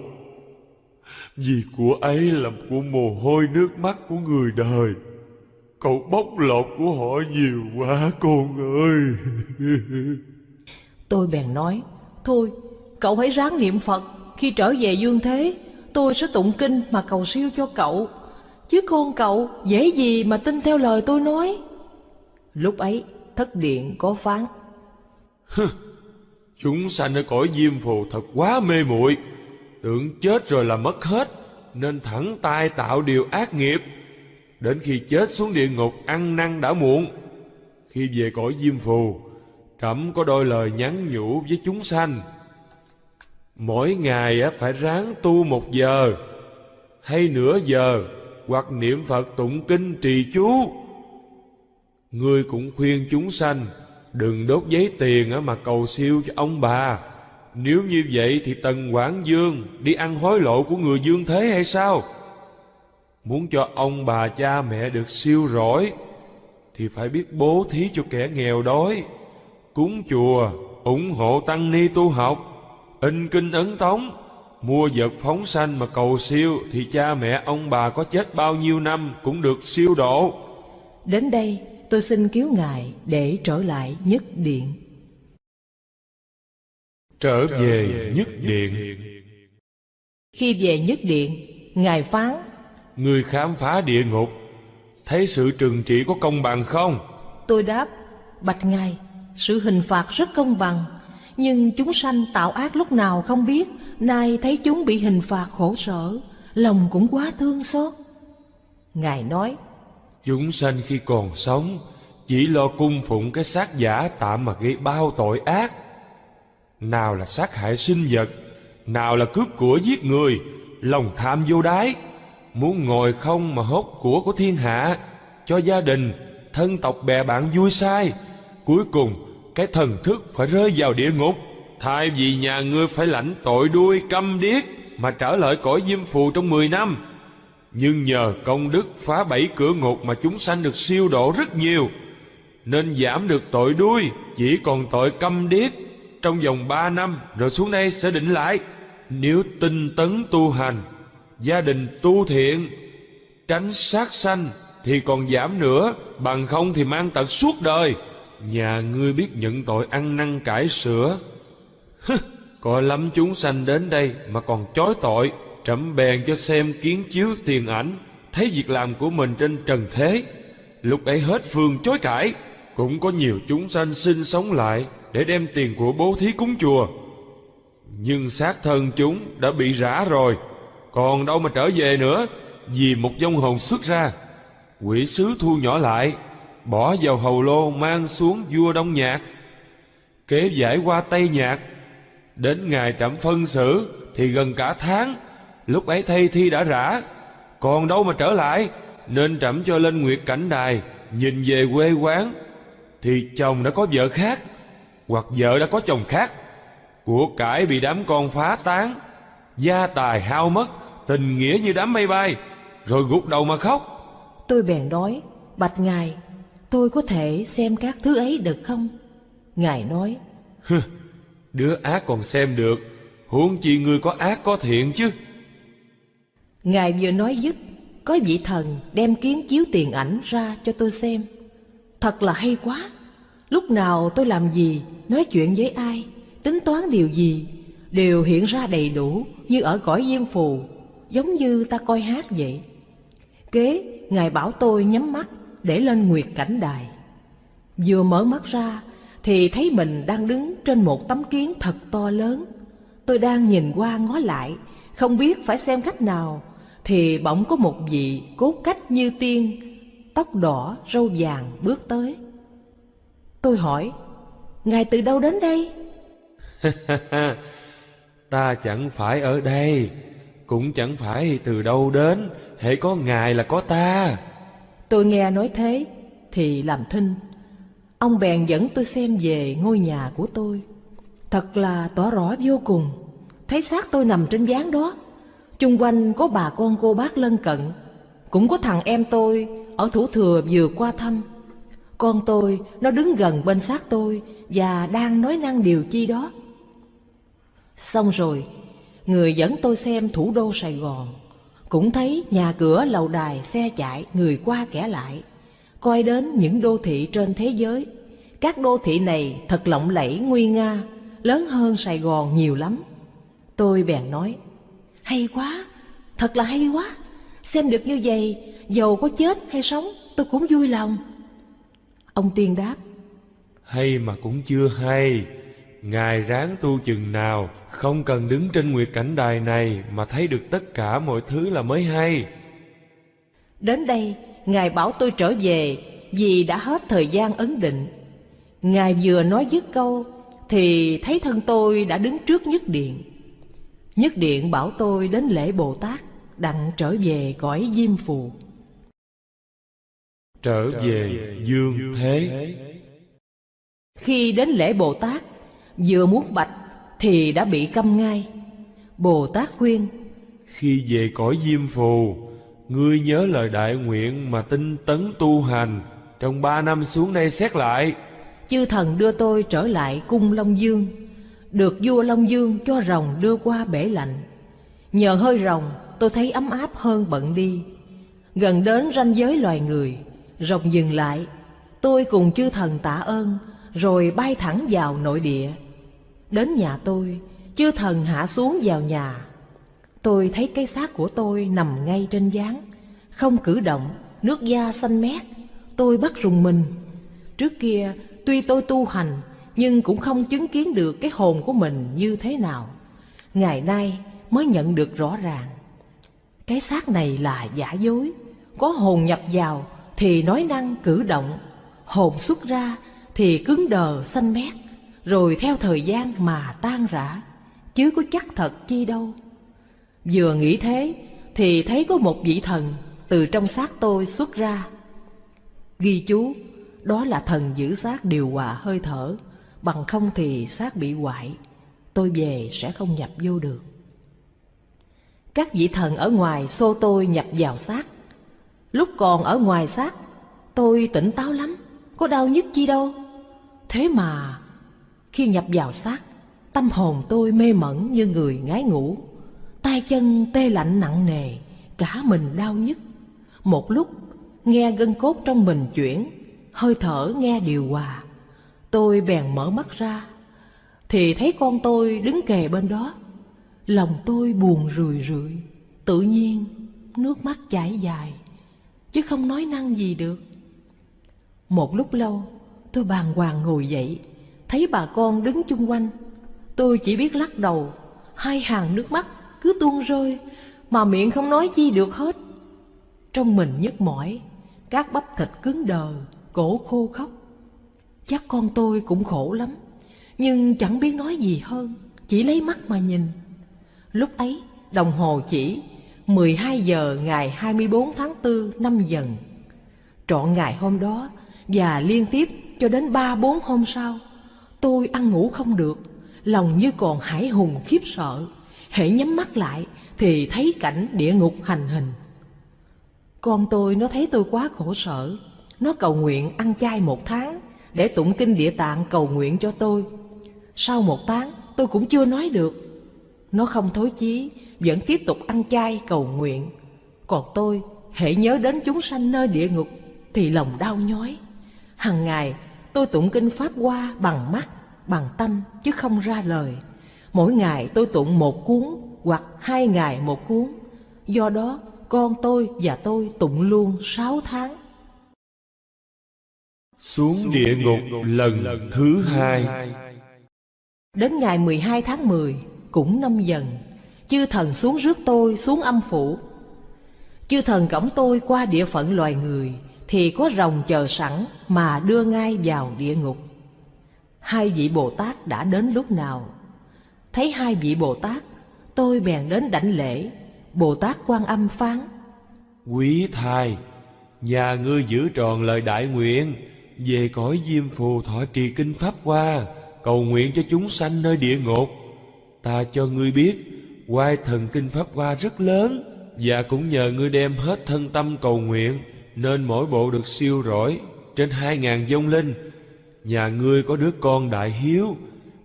Vì của ấy là của mồ hôi nước mắt của người đời. Cậu bóc lột của họ nhiều quá con ơi. <laughs> Tôi bèn nói, thôi, cậu hãy ráng niệm Phật, khi trở về dương thế, tôi sẽ tụng kinh mà cầu siêu cho cậu. Chứ con cậu dễ gì mà tin theo lời tôi nói. Lúc ấy, thất điện có phán, Chúng sanh ở cõi diêm phù thật quá mê muội. Tưởng chết rồi là mất hết Nên thẳng tay tạo điều ác nghiệp. Đến khi chết xuống địa ngục ăn năn đã muộn. Khi về cõi diêm phù Trẫm có đôi lời nhắn nhủ với chúng sanh. Mỗi ngày phải ráng tu một giờ, Hay nửa giờ, Hoặc niệm Phật tụng kinh trì chú. Ngươi cũng khuyên chúng sanh, Đừng đốt giấy tiền mà cầu siêu cho ông bà. Nếu như vậy thì Tần Quảng Dương Đi ăn hối lộ của người dương thế hay sao? Muốn cho ông bà cha mẹ được siêu rỗi, Thì phải biết bố thí cho kẻ nghèo đói. Cúng chùa, ủng hộ tăng ni tu học. In kinh ấn tống Mua vật phóng sanh mà cầu siêu Thì cha mẹ ông bà có chết bao nhiêu năm Cũng được siêu độ đến đây tôi xin cứu Ngài để trở lại nhất điện. Trở về nhất điện Khi về nhất điện, Ngài phán, Người khám phá địa ngục Thấy sự trừng trị có công bằng không? tôi đáp, bạch Ngài, sự hình phạt rất công bằng, nhưng chúng sanh tạo ác lúc nào không biết, nay thấy chúng bị hình phạt khổ sở, lòng cũng quá thương xót. Ngài nói, Chúng sanh khi còn sống Chỉ lo cung phụng cái xác giả tạm mà gây bao tội ác Nào là sát hại sinh vật Nào là cướp của giết người Lòng tham vô đáy Muốn ngồi không mà hốt của của thiên hạ Cho gia đình Thân tộc bè bạn vui sai Cuối cùng cái thần thức phải rơi vào địa ngục. Thay vì nhà ngươi phải lãnh tội đuôi câm điếc Mà trở lại cõi diêm phù trong 10 năm. Nhưng nhờ công đức phá bảy cửa ngục mà chúng sanh được siêu độ rất nhiều, Nên giảm được tội đuôi, Chỉ còn tội câm điếc. Trong vòng ba năm, rồi xuống đây sẽ định lại. Nếu tinh tấn tu hành, Gia đình tu thiện, Tránh sát sanh Thì còn giảm nữa, Bằng không thì mang tật suốt đời. Nhà ngươi biết nhận tội ăn năn cải sửa Hứ, Coi lắm chúng sanh đến đây Mà còn chối tội Trẫm bèn cho xem kiến chiếu tiền ảnh Thấy việc làm của mình trên trần thế. Lúc ấy hết phương chối cãi Cũng có nhiều chúng sanh sinh sống lại Để đem tiền của bố thí cúng chùa. Nhưng xác thân chúng đã bị rã rồi Còn đâu mà trở về nữa Vì một dông hồn xuất ra. Quỷ sứ thu nhỏ lại Bỏ vào hầu lô mang xuống vua Đông Nhạc. Kế giải qua Tây Nhạc Đến ngày trẫm phân xử Thì gần cả tháng Lúc ấy thay thi đã rã Còn đâu mà trở lại Nên trẫm cho lên nguyệt cảnh đài Nhìn về quê quán. Thì chồng đã có vợ khác Hoặc vợ đã có chồng khác. Của cải bị đám con phá tán Gia tài hao mất Tình nghĩa như đám mây bay Rồi gục đầu mà khóc. Tôi bèn nói, bạch Ngài, tôi có thể xem các thứ ấy được không? Ngài nói, Đứa ác còn xem được Huống chi ngươi có ác có thiện chứ Ngài vừa nói dứt, có vị thần đem kiến chiếu tiền ảnh ra cho tôi xem. Thật là hay quá. Lúc nào tôi làm gì, nói chuyện với ai, tính toán điều gì, đều hiện ra đầy đủ như ở cõi diêm phù, giống như ta coi hát vậy. Kế, Ngài bảo tôi nhắm mắt để lên nguyệt cảnh đài. Vừa mở mắt ra thì thấy mình đang đứng trên một tấm kiến thật to lớn. Tôi đang nhìn qua ngó lại, không biết phải xem cách nào, thì bỗng có một vị cốt cách như tiên, tóc đỏ, râu vàng bước tới. Tôi hỏi, Ngài từ đâu đến đây? <laughs> ta chẳng phải ở đây, cũng chẳng phải từ đâu đến, hễ có Ngài là có ta. Tôi nghe nói thế, thì làm thinh. Ông bèn dẫn tôi xem về ngôi nhà của tôi. Thật là tỏ rõ vô cùng, thấy xác tôi nằm trên gián đó. Chung quanh có bà con cô bác lân cận, cũng có thằng em tôi ở thủ thừa vừa qua thăm. Con tôi nó đứng gần bên xác tôi và đang nói năng điều chi đó. Xong rồi, người dẫn tôi xem thủ đô Sài Gòn. Cũng thấy nhà cửa lầu đài xe chạy người qua kẻ lại. Coi đến những đô thị trên thế giới. Các đô thị này thật lộng lẫy nguy nga, lớn hơn Sài Gòn nhiều lắm. Tôi bèn nói, hay quá, thật là hay quá. Xem được như vậy, dầu có chết hay sống, tôi cũng vui lòng. Ông Tiên đáp, Hay mà cũng chưa hay. Ngài ráng tu chừng nào, không cần đứng trên nguyệt cảnh đài này mà thấy được tất cả mọi thứ là mới hay. Đến đây, Ngài bảo tôi trở về vì đã hết thời gian ấn định. Ngài vừa nói dứt câu thì thấy thân tôi đã đứng trước nhất điện. Nhất điện bảo tôi đến lễ Bồ Tát đặng trở về cõi diêm phù. Trở về dương thế. Khi đến lễ Bồ Tát, vừa muốn bạch thì đã bị câm ngay. Bồ Tát khuyên, Khi về cõi diêm phù, ngươi nhớ lời đại nguyện mà tinh tấn tu hành, trong ba năm xuống đây xét lại. chư thần đưa tôi trở lại cung Long Dương, được vua Long Dương cho rồng đưa qua bể lạnh. Nhờ hơi rồng, tôi thấy ấm áp hơn bận đi. Gần đến ranh giới loài người, rồng dừng lại. Tôi cùng chư thần tạ ơn, rồi bay thẳng vào nội địa. Đến nhà tôi, chư thần hạ xuống vào nhà. Tôi thấy cái xác của tôi nằm ngay trên gián, không cử động, nước da xanh mét. Tôi bắt rùng mình. Trước kia, tuy tôi tu hành, nhưng cũng không chứng kiến được cái hồn của mình như thế nào. Ngày nay mới nhận được rõ ràng. Cái xác này là giả dối, có hồn nhập vào thì nói năng cử động, hồn xuất ra thì cứng đờ xanh mét, rồi theo thời gian mà tan rã, chứ có chắc thật chi đâu. Vừa nghĩ thế thì thấy có một vị thần từ trong xác tôi xuất ra. Ghi chú, đó là thần giữ xác điều hòa hơi thở, bằng không thì xác bị hoại, tôi về sẽ không nhập vô được. Các vị thần ở ngoài xô tôi nhập vào xác. Lúc còn ở ngoài xác, tôi tỉnh táo lắm, có đau nhức chi đâu. Thế mà, khi nhập vào xác, tâm hồn tôi mê mẩn như người ngái ngủ. tay chân tê lạnh nặng nề, cả mình đau nhức. Một lúc, nghe gân cốt trong mình chuyển, hơi thở nghe điều hòa. Tôi bèn mở mắt ra, thì thấy con tôi đứng kề bên đó. Lòng tôi buồn rười rượi, tự nhiên nước mắt chảy dài, chứ không nói năng gì được. Một lúc lâu, tôi bàng hoàng ngồi dậy, thấy bà con đứng chung quanh. Tôi chỉ biết lắc đầu, hai hàng nước mắt cứ tuôn rơi, mà miệng không nói chi được hết. Trong mình nhức mỏi, các bắp thịt cứng đờ, cổ khô khóc. Chắc con tôi cũng khổ lắm, nhưng chẳng biết nói gì hơn, chỉ lấy mắt mà nhìn. Lúc ấy, đồng hồ chỉ 12 giờ ngày 24 tháng 4 năm dần. Trọn ngày hôm đó và liên tiếp cho đến 3-4 hôm sau, tôi ăn ngủ không được, lòng như còn hải hùng khiếp sợ. Hễ nhắm mắt lại thì thấy cảnh địa ngục hành hình. Con tôi nó thấy tôi quá khổ sở, nó cầu nguyện ăn chay một tháng để tụng kinh địa tạng cầu nguyện cho tôi. Sau một tháng tôi cũng chưa nói được. Nó không thối chí, vẫn tiếp tục ăn chay cầu nguyện. Còn tôi hễ nhớ đến chúng sanh nơi địa ngục thì lòng đau nhói. Hằng ngày tôi tụng kinh Pháp Hoa bằng mắt, bằng tâm chứ không ra lời. Mỗi ngày tôi tụng một cuốn hoặc hai ngày một cuốn. Do đó con tôi và tôi tụng luôn sáu tháng. Xuống địa ngục lần thứ hai Đến ngày 12 tháng 10 cũng năm dần Chư thần xuống rước tôi xuống âm phủ Chư thần cõng tôi qua địa phận loài người thì có rồng chờ sẵn mà đưa ngay vào địa ngục. Hai vị Bồ Tát đã đến lúc nào? Thấy hai vị Bồ Tát, Tôi bèn đến đảnh lễ. Bồ Tát quan âm phán, Quý thai, Nhà ngươi giữ tròn lời đại nguyện, Về cõi diêm phù thọ trì kinh Pháp qua Cầu nguyện cho chúng sanh nơi địa ngục. Ta cho ngươi biết Quai thần kinh Pháp qua rất lớn Và cũng nhờ ngươi đem hết thân tâm cầu nguyện. Nên mỗi bộ được siêu rỗi Trên hai ngàn dông linh. Nhà ngươi có đứa con đại hiếu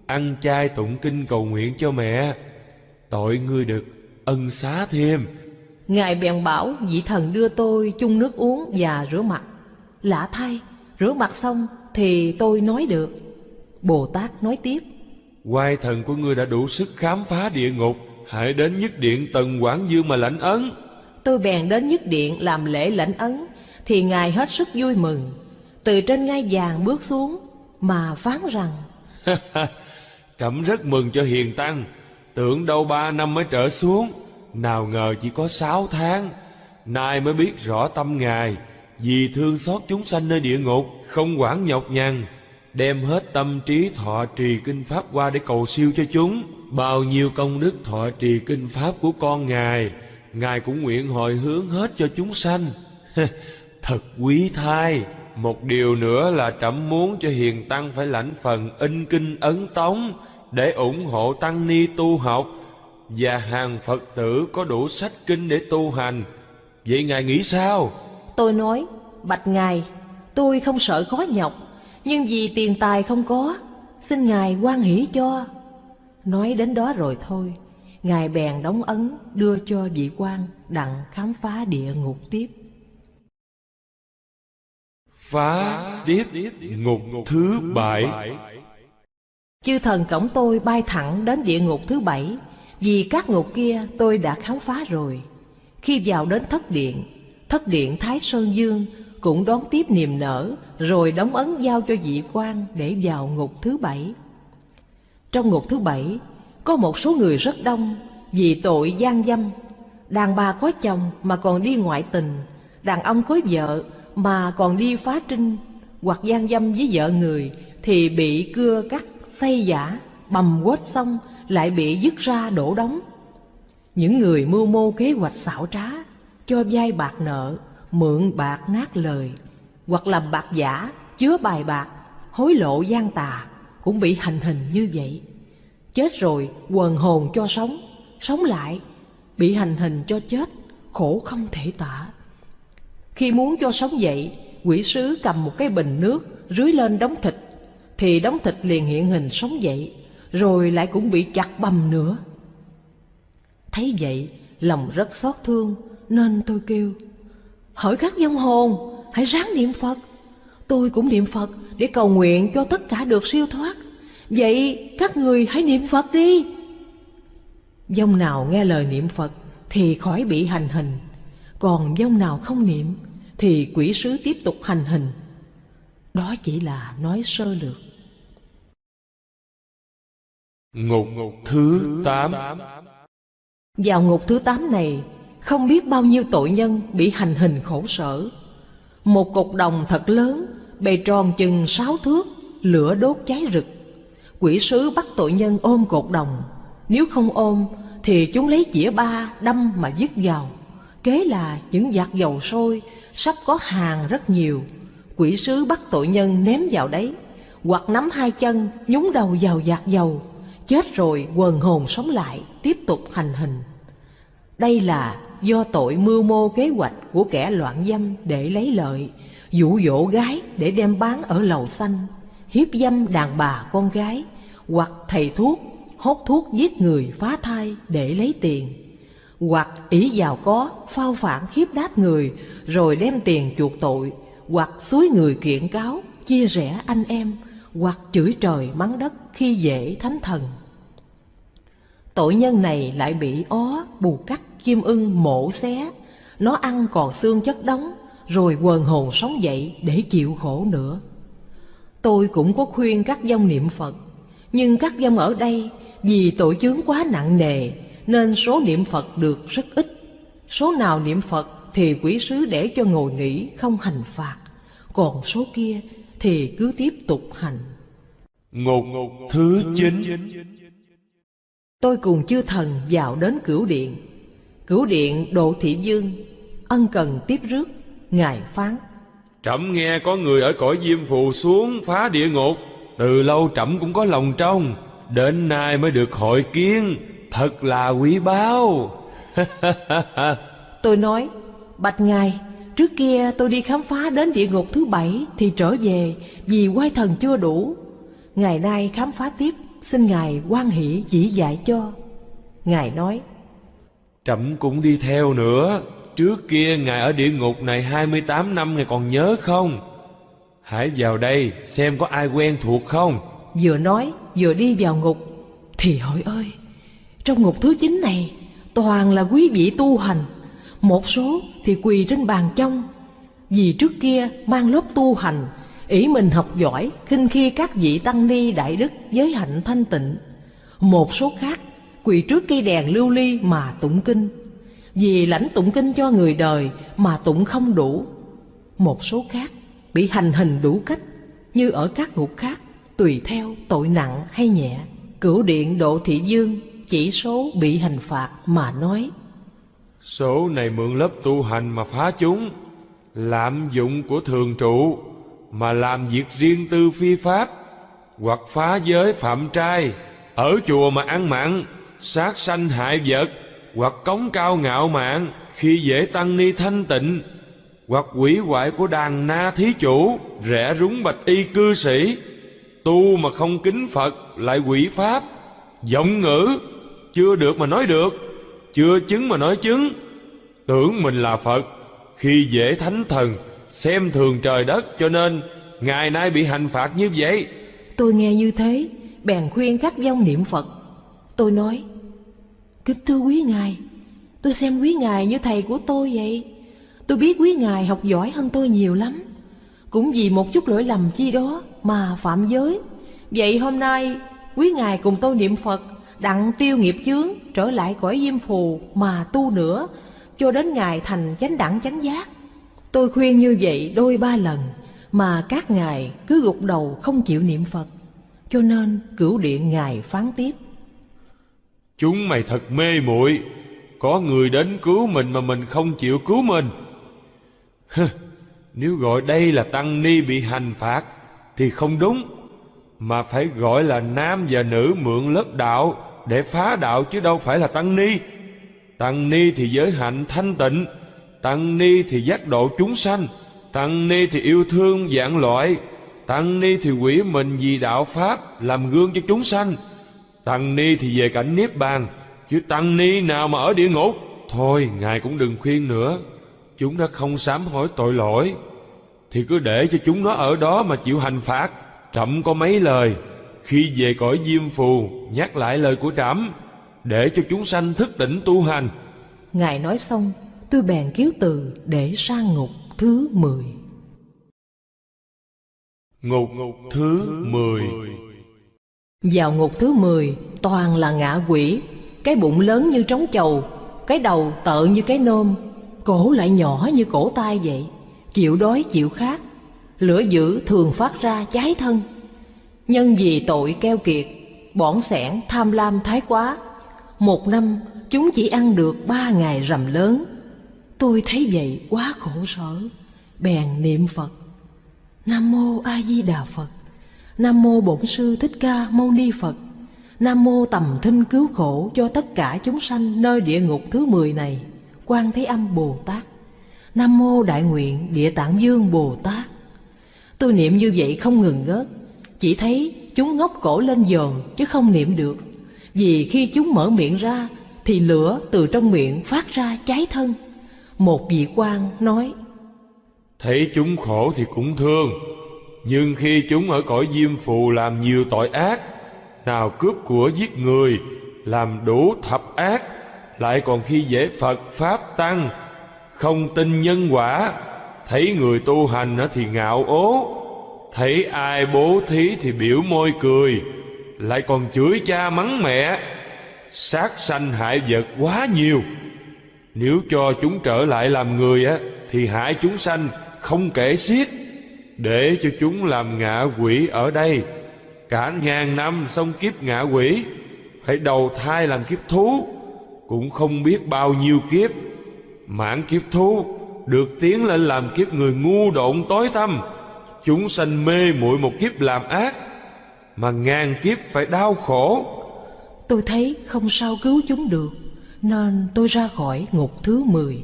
Ăn chay tụng kinh cầu nguyện cho mẹ. Tội ngươi được ân xá thêm. Ngài bèn bảo vị thần đưa tôi chung nước uống và rửa mặt. Lạ thay, rửa mặt xong thì tôi nói được. Bồ Tát nói tiếp. Quai thần của ngươi đã đủ sức khám phá địa ngục Hãy đến nhất điện tần Quảng Dương mà lãnh ấn. Tôi bèn đến nhất điện làm lễ lãnh ấn thì Ngài hết sức vui mừng. Từ trên ngai vàng bước xuống, Mà phán rằng <laughs> Trẫm rất mừng cho hiền tăng. Tưởng đâu ba năm mới trở xuống, Nào ngờ chỉ có sáu tháng. Nay mới biết rõ tâm Ngài, Vì thương xót chúng sanh nơi địa ngục, Không quản nhọc nhằn, Đem hết tâm trí thọ trì kinh Pháp qua để cầu siêu cho chúng. Bao nhiêu công đức thọ trì kinh Pháp của con Ngài Ngài cũng nguyện hồi hướng hết cho chúng sanh. <laughs> Thật quý thai Một điều nữa là trẫm muốn cho hiền tăng phải lãnh phần in kinh ấn tống Để ủng hộ tăng ni tu học Và hàng Phật tử có đủ sách kinh để tu hành Vậy Ngài nghĩ sao? Tôi nói, Bạch Ngài, Tôi không sợ khó nhọc, Nhưng vì tiền tài không có, Xin Ngài quan hỷ cho Nói đến đó rồi thôi, Ngài bèn đóng ấn đưa cho vị quan đặng khám phá địa ngục tiếp. Phá tiếp ngục thứ bảy. Chư thần cổng tôi bay thẳng đến địa ngục thứ bảy, Vì các ngục kia tôi đã khám phá rồi. Khi vào đến thất điện Thất điện Thái Sơn Dương cũng đón tiếp niềm nở, Rồi đóng ấn giao cho vị quan để vào ngục thứ bảy. Trong ngục thứ bảy, có một số người rất đông vì tội gian dâm. Đàn bà có chồng mà còn đi ngoại tình, Đàn ông có vợ mà còn đi phá trinh Hoặc gian dâm với vợ người Thì bị cưa cắt, xây giả, bầm quết xong Lại bị dứt ra đổ đóng. Những người mưu mô kế hoạch xảo trá Cho vay bạc nợ, mượn bạc nát lời Hoặc làm bạc giả, chứa bài bạc Hối lộ gian tà Cũng bị hành hình như vậy. Chết rồi quần hồn cho sống Sống lại Bị hành hình cho chết Khổ không thể tả. Khi muốn cho sống dậy, Quỷ sứ cầm một cái bình nước, Rưới lên đống thịt. Thì đống thịt liền hiện hình sống dậy, Rồi lại cũng bị chặt bầm nữa. Thấy vậy, Lòng rất xót thương, Nên tôi kêu Hỏi các vong hồn, Hãy ráng niệm Phật. Tôi cũng niệm Phật Để cầu nguyện cho tất cả được siêu thoát. Vậy các người hãy niệm Phật đi. Dông nào nghe lời niệm Phật Thì khỏi bị hành hình, Còn dông nào không niệm thì quỷ sứ tiếp tục hành hình. Đó chỉ là nói sơ lược. Ngục thứ 8 Vào ngục thứ 8 này Không biết bao nhiêu tội nhân bị hành hình khổ sở. Một cục đồng thật lớn Bề tròn chừng sáu thước Lửa đốt cháy rực. Quỷ sứ bắt tội nhân ôm cột đồng. Nếu không ôm thì chúng lấy chĩa ba đâm mà dứt vào Kế là những giạt dầu sôi Sắp có hàng rất nhiều. Quỷ sứ bắt tội nhân ném vào đấy, Hoặc nắm hai chân, nhúng đầu vào giạt dầu, Chết rồi quần hồn sống lại, Tiếp tục hành hình. Đây là do tội mưu mô kế hoạch Của kẻ loạn dâm để lấy lợi, Dụ dỗ gái để đem bán ở lầu xanh, hiếp dâm đàn bà con gái, hoặc thầy thuốc, hốt thuốc giết người phá thai để lấy tiền hoặc ý giàu có, phao phản hiếp đáp người, rồi đem tiền chuộc tội, hoặc suối người kiện cáo, chia rẽ anh em, hoặc chửi trời mắng đất khi dễ thánh thần. Tội nhân này lại bị ó, bù cắt, chim ưng mổ xé, nó ăn còn xương chất đóng, rồi quần hồn sống dậy để chịu khổ nữa. Tôi cũng có khuyên các dông niệm Phật, nhưng các dông ở đây vì tội chướng quá nặng nề nên số niệm Phật được rất ít. Số nào niệm Phật thì quỷ sứ để cho ngồi nghỉ không hành phạt, còn số kia thì cứ tiếp tục hành. Ngục thứ 9 Tôi cùng chư thần vào đến cửu điện. Cửu điện Độ Thị Dương ân cần tiếp rước, Ngài phán. Trẫm nghe có người ở cõi diêm phù xuống phá địa ngục Từ lâu trẫm cũng có lòng trong Đến nay mới được hội kiến Thật là quý báu <laughs> Tôi nói, Bạch Ngài, trước kia tôi đi khám phá đến địa ngục thứ bảy thì trở về vì quay thần chưa đủ. Ngày nay khám phá tiếp, xin Ngài quan hỷ chỉ dạy cho. Ngài nói, Trẫm cũng đi theo nữa Trước kia Ngài ở địa ngục này 28 năm Ngài còn nhớ không? Hãy vào đây xem có ai quen thuộc không? vừa nói vừa đi vào ngục. Thì hỏi ơi, trong ngục thứ chín này toàn là quý vị tu hành. Một số thì quỳ trên bàn trong, vì trước kia mang lớp tu hành, ý mình học giỏi, khinh khi các vị tăng ni đại đức giới hạnh thanh tịnh. Một số khác quỳ trước cây đèn lưu ly mà tụng kinh, vì lãnh tụng kinh cho người đời mà tụng không đủ. Một số khác bị hành hình đủ cách, như ở các ngục khác, tùy theo tội nặng hay nhẹ. Cửu điện Độ Thị Dương chỉ số bị hành phạt mà nói. Số này mượn lớp tu hành mà phá chúng, Lạm dụng của thường trụ, Mà làm việc riêng tư phi pháp, Hoặc phá giới phạm trai, Ở chùa mà ăn mặn, Sát sanh hại vật, Hoặc cống cao ngạo mạn Khi dễ tăng ni thanh tịnh, Hoặc quỷ hoại của đàn na thí chủ, Rẻ rúng bạch y cư sĩ. Tu mà không kính Phật Lại quỷ pháp Giọng ngữ chưa được mà nói được. Chưa chứng mà nói chứng. Tưởng mình là Phật. Khi dễ thánh thần, Xem thường trời đất, cho nên Ngày nay bị hành phạt như vậy. Tôi nghe như thế, Bèn khuyên các vong niệm Phật. Tôi nói, Kính thưa quý ngài, Tôi xem quý ngài như thầy của tôi vậy. Tôi biết quý ngài học giỏi hơn tôi nhiều lắm. Cũng vì một chút lỗi lầm chi đó Mà phạm giới. Vậy hôm nay, quý ngài cùng tôi niệm Phật. Đặng tiêu nghiệp chướng Trở lại cõi diêm phù Mà tu nữa Cho đến ngài thành chánh đẳng chánh giác. Tôi khuyên như vậy đôi ba lần Mà các ngài cứ gục đầu không chịu niệm Phật Cho nên cửu điện ngài phán tiếp. Chúng mày thật mê muội Có người đến cứu mình mà mình không chịu cứu mình. Hừ, Nếu gọi đây là tăng ni bị hành phạt Thì không đúng Mà phải gọi là nam và nữ mượn lớp đạo để phá đạo chứ đâu phải là tăng ni. Tăng ni thì giới hạnh thanh tịnh, Tăng ni thì giác độ chúng sanh, Tăng ni thì yêu thương dạng loại, Tăng ni thì quỷ mình vì đạo Pháp Làm gương cho chúng sanh. Tăng ni thì về cảnh Niết Bàn, Chứ tăng ni nào mà ở địa ngục? Thôi, Ngài cũng đừng khuyên nữa. Chúng đã không sám hối tội lỗi, Thì cứ để cho chúng nó ở đó mà chịu hành phạt. Trẫm có mấy lời khi về cõi diêm phù Nhắc lại lời của trẫm Để cho chúng sanh thức tỉnh tu hành. Ngài nói xong Tôi bèn kiếu từ để sang ngục thứ 10 Ngục thứ 10 Vào ngục thứ 10 toàn là ngạ quỷ Cái bụng lớn như trống chầu Cái đầu tợ như cái nôm Cổ lại nhỏ như cổ tay vậy Chịu đói chịu khát Lửa dữ thường phát ra cháy thân Nhân vì tội keo kiệt Bỏn sẻn tham lam thái quá. Một năm, chúng chỉ ăn được ba ngày rằm lớn. Tôi thấy vậy quá khổ sở, Bèn niệm Phật. Nam mô A Di Đà Phật. Nam mô Bổn sư Thích Ca Mâu Ni Phật. Nam mô tầm thinh cứu khổ cho tất cả chúng sanh nơi địa ngục thứ 10 này, Quan Thế Âm Bồ Tát. Nam mô Đại Nguyện Địa Tạng Dương Bồ Tát. Tôi niệm như vậy không ngừng ngớt. Chỉ thấy chúng ngóc cổ lên dồn chứ không niệm được. Vì khi chúng mở miệng ra Thì lửa từ trong miệng phát ra cháy thân. Một vị quan nói, Thấy chúng khổ thì cũng thương, Nhưng khi chúng ở cõi diêm phù làm nhiều tội ác, Nào cướp của giết người, Làm đủ thập ác, Lại còn khi dễ Phật, Pháp Tăng, Không tin nhân quả, Thấy người tu hành thì ngạo ố Thấy ai bố thí thì biểu môi cười, Lại còn chửi cha mắng mẹ. Sát sanh hại vật quá nhiều. Nếu cho chúng trở lại làm người á, Thì hại chúng sanh không kể xiết. Để cho chúng làm ngạ quỷ ở đây. Cả ngàn năm xong kiếp ngạ quỷ, Phải đầu thai làm kiếp thú. Cũng không biết bao nhiêu kiếp. Mãn kiếp thú, Được tiến lên làm kiếp người ngu độn tối tăm. Chúng sanh mê muội một kiếp làm ác Mà ngàn kiếp phải đau khổ. Tôi thấy không sao cứu chúng được Nên tôi ra khỏi ngục thứ 10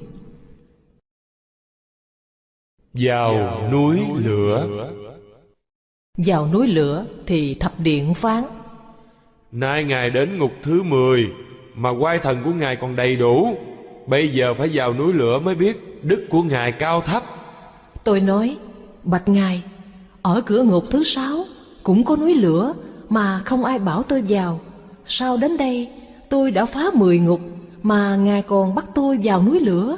Vào núi lửa. Vào núi lửa thì thập điện phán. Nay Ngài đến ngục thứ 10 Mà quai thần của Ngài còn đầy đủ. Bây giờ phải vào núi lửa mới biết Đức của Ngài cao thấp. Tôi nói Bạch Ngài Ở cửa ngục thứ sáu Cũng có núi lửa Mà không ai bảo tôi vào. Sao đến đây tôi đã phá mười ngục Mà Ngài còn bắt tôi vào núi lửa.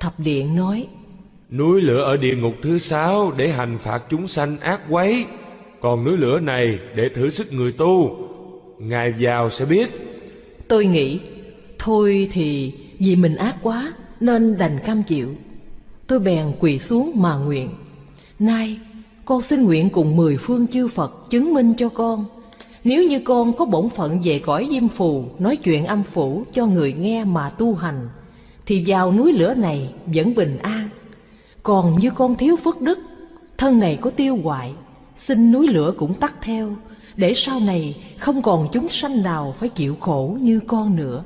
Thập điện nói Núi lửa ở địa ngục thứ sáu Để hành phạt chúng sanh ác quấy. Còn núi lửa này để thử sức người tu. Ngài vào sẽ biết. Tôi nghĩ Thôi thì vì mình ác quá Nên đành cam chịu. Tôi bèn quỳ xuống mà nguyện. Nay con xin nguyện cùng mười phương chư Phật Chứng minh cho con. Nếu như con có bổn phận về cõi diêm phù, Nói chuyện âm phủ cho người nghe mà tu hành, Thì vào núi lửa này vẫn bình an. Còn như con thiếu phước đức, Thân này có tiêu hoại, Xin núi lửa cũng tắt theo, Để sau này không còn chúng sanh nào Phải chịu khổ như con nữa.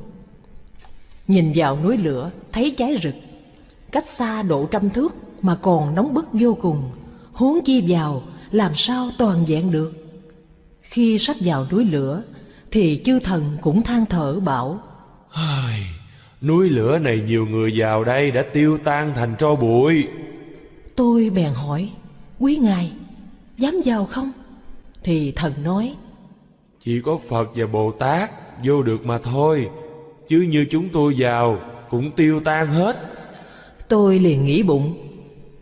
Nhìn vào núi lửa, thấy cháy rực, Cách xa độ trăm thước mà còn nóng bức vô cùng. Huống chi vào làm sao toàn vẹn được? Khi sắp vào núi lửa Thì chư thần cũng than thở bảo Ai, Núi lửa này nhiều người vào đây đã tiêu tan thành tro bụi. Tôi bèn hỏi Quý ngài dám vào không? Thì thần nói Chỉ có Phật và Bồ Tát vô được mà thôi Chứ như chúng tôi vào cũng tiêu tan hết. Tôi liền nghĩ bụng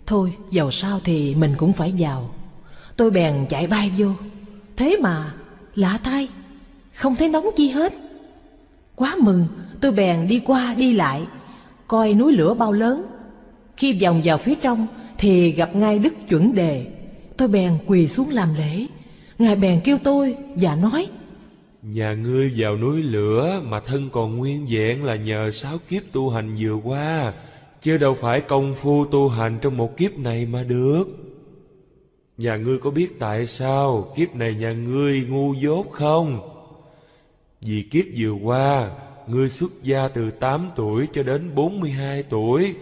Thôi, giàu sao thì mình cũng phải vào Tôi bèn chạy bay vô. Thế mà, lạ thay, Không thấy nóng chi hết. Quá mừng, tôi bèn đi qua đi lại, Coi núi lửa bao lớn. Khi vòng vào phía trong Thì gặp ngay Đức chuẩn đề. Tôi bèn quỳ xuống làm lễ. Ngài bèn kêu tôi và nói, Nhà ngươi vào núi lửa mà thân còn nguyên vẹn là nhờ sáu kiếp tu hành vừa qua. Chứ đâu phải công phu tu hành trong một kiếp này mà được Nhà ngươi có biết tại sao kiếp này nhà ngươi ngu dốt không? Vì kiếp vừa qua, ngươi xuất gia từ 8 tuổi cho đến 42 tuổi.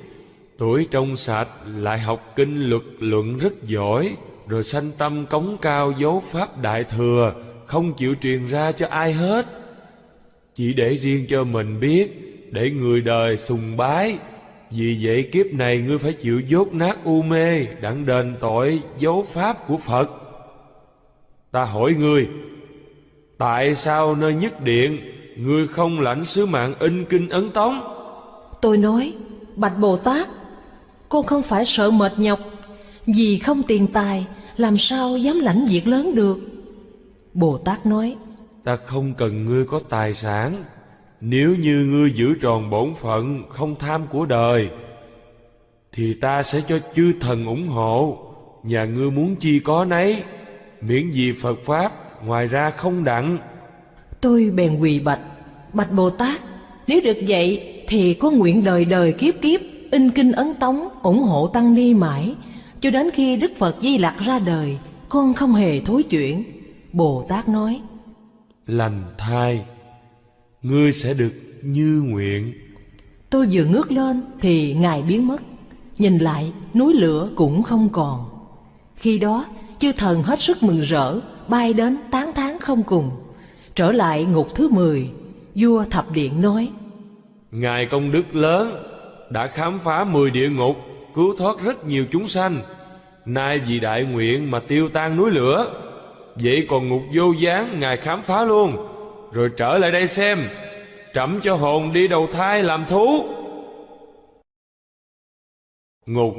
Tuổi trong sạch lại học kinh luật luận rất giỏi, rồi sanh tâm cống cao dấu pháp đại thừa, không chịu truyền ra cho ai hết. Chỉ để riêng cho mình biết, để người đời sùng bái, vì vậy kiếp này ngươi phải chịu dốt nát u mê Đặng đền tội dấu pháp của Phật. Ta hỏi ngươi Tại sao nơi nhất điện Ngươi không lãnh sứ mạng in kinh ấn tống? Tôi nói Bạch Bồ Tát Con không phải sợ mệt nhọc Vì không tiền tài Làm sao dám lãnh việc lớn được? Bồ Tát nói Ta không cần ngươi có tài sản nếu như ngươi giữ tròn bổn phận không tham của đời Thì ta sẽ cho chư thần ủng hộ. Nhà ngươi muốn chi có nấy Miễn gì Phật Pháp Ngoài ra không đặng. Tôi bèn quỳ bạch Bạch Bồ Tát Nếu được vậy thì có nguyện đời đời kiếp kiếp In kinh ấn tống ủng hộ tăng ni mãi. Cho đến khi Đức Phật Di Lặc ra đời Con không hề thối chuyển. Bồ Tát nói. Lành thai ngươi sẽ được như nguyện Tôi vừa ngước lên thì Ngài biến mất Nhìn lại núi lửa cũng không còn Khi đó chư thần hết sức mừng rỡ Bay đến tán thán không cùng Trở lại ngục thứ 10 Vua Thập Điện nói Ngài công đức lớn đã khám phá mười địa ngục, cứu thoát rất nhiều chúng sanh. Nay vì đại nguyện mà tiêu tan núi lửa. Vậy còn ngục vô gián Ngài khám phá luôn, rồi trở lại đây xem, trẫm cho hồn đi đầu thai làm thú. Ngục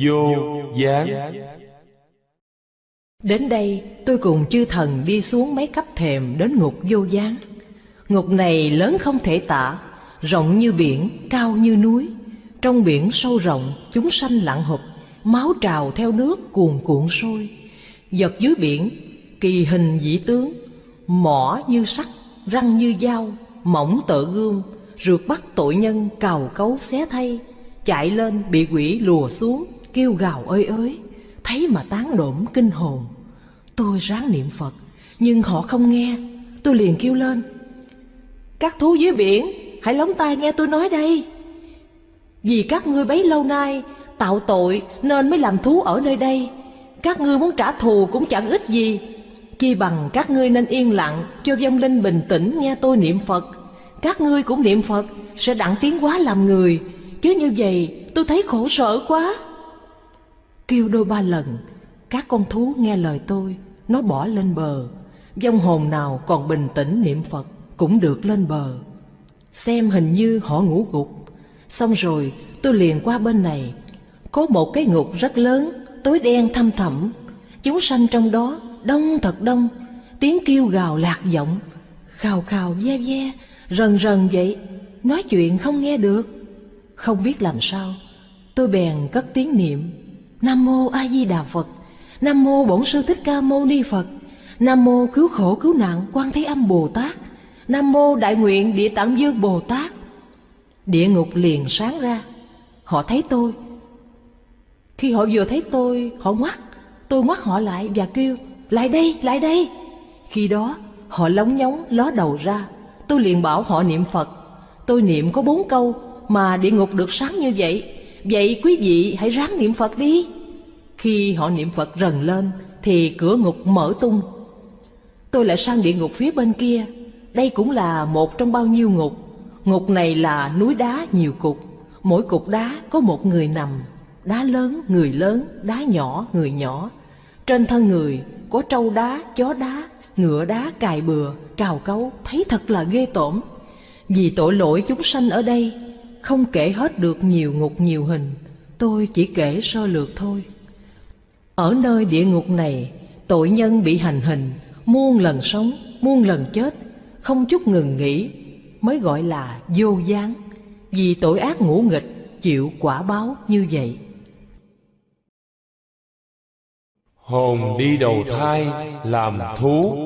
vô gián. Đến đây tôi cùng chư thần đi xuống mấy cấp thềm đến ngục vô gián. Ngục này lớn không thể tả Rộng như biển, cao như núi. Trong biển sâu rộng, chúng sanh lặng hụp Máu trào theo nước cuồn cuộn sôi. Giật dưới biển, kỳ hình dĩ tướng Mỏ như sắt, răng như dao Mỏng tợ gươm, rượt bắt tội nhân cào cấu xé thay Chạy lên bị quỷ lùa xuống, kêu gào ơi ơi Thấy mà tán đổm kinh hồn. Tôi ráng niệm Phật Nhưng họ không nghe. Tôi liền kêu lên Các thú dưới biển Hãy lóng tai nghe tôi nói đây. Vì các ngươi bấy lâu nay Tạo tội nên mới làm thú ở nơi đây. Các ngươi muốn trả thù cũng chẳng ích gì Chi bằng các ngươi nên yên lặng, Cho vong linh bình tĩnh nghe tôi niệm Phật. Các ngươi cũng niệm Phật, Sẽ đặng tiến hóa làm người. Chứ như vậy, tôi thấy khổ sở quá. Kêu đôi ba lần, Các con thú nghe lời tôi, Nó bỏ lên bờ. Vong hồn nào còn bình tĩnh niệm Phật Cũng được lên bờ. Xem hình như họ ngủ gục. Xong rồi, tôi liền qua bên này. Có một cái ngục rất lớn, Tối đen thăm thẳm. Chúng sanh trong đó đông thật đông Tiếng kêu gào lạc giọng Khào khào ve ve Rần rần vậy Nói chuyện không nghe được Không biết làm sao Tôi bèn cất tiếng niệm Nam mô A Di Đà Phật. Nam mô Bổn Sư Thích Ca Mâu Ni Phật. Nam mô Cứu khổ cứu nạn Quan Thế Âm Bồ Tát. Nam mô Đại nguyện Địa Tạng Dương Bồ Tát. Địa ngục liền sáng ra. Họ thấy tôi. Khi họ vừa thấy tôi, họ ngoắt. Tôi ngoắt họ lại và kêu, lại đây, lại đây. Khi đó, họ lóng nhóng ló đầu ra. Tôi liền bảo họ niệm Phật. Tôi niệm có bốn câu mà địa ngục được sáng như vậy. Vậy quý vị hãy ráng niệm Phật đi. Khi họ niệm Phật rần lên Thì cửa ngục mở tung. Tôi lại sang địa ngục phía bên kia. Đây cũng là một trong bao nhiêu ngục. Ngục này là núi đá nhiều cục. Mỗi cục đá có một người nằm. Đá lớn, người lớn, đá nhỏ, người nhỏ. Trên thân người có trâu đá, chó đá, ngựa đá cài bừa, cào cấu Thấy thật là ghê tởm. Vì tội lỗi chúng sanh ở đây không kể hết được nhiều ngục nhiều hình Tôi chỉ kể sơ lược thôi. Ở nơi địa ngục này Tội nhân bị hành hình Muôn lần sống, muôn lần chết Không chút ngừng nghỉ Mới gọi là vô gián. Vì tội ác ngũ nghịch Chịu quả báo như vậy. Hồn đi đầu thai làm thú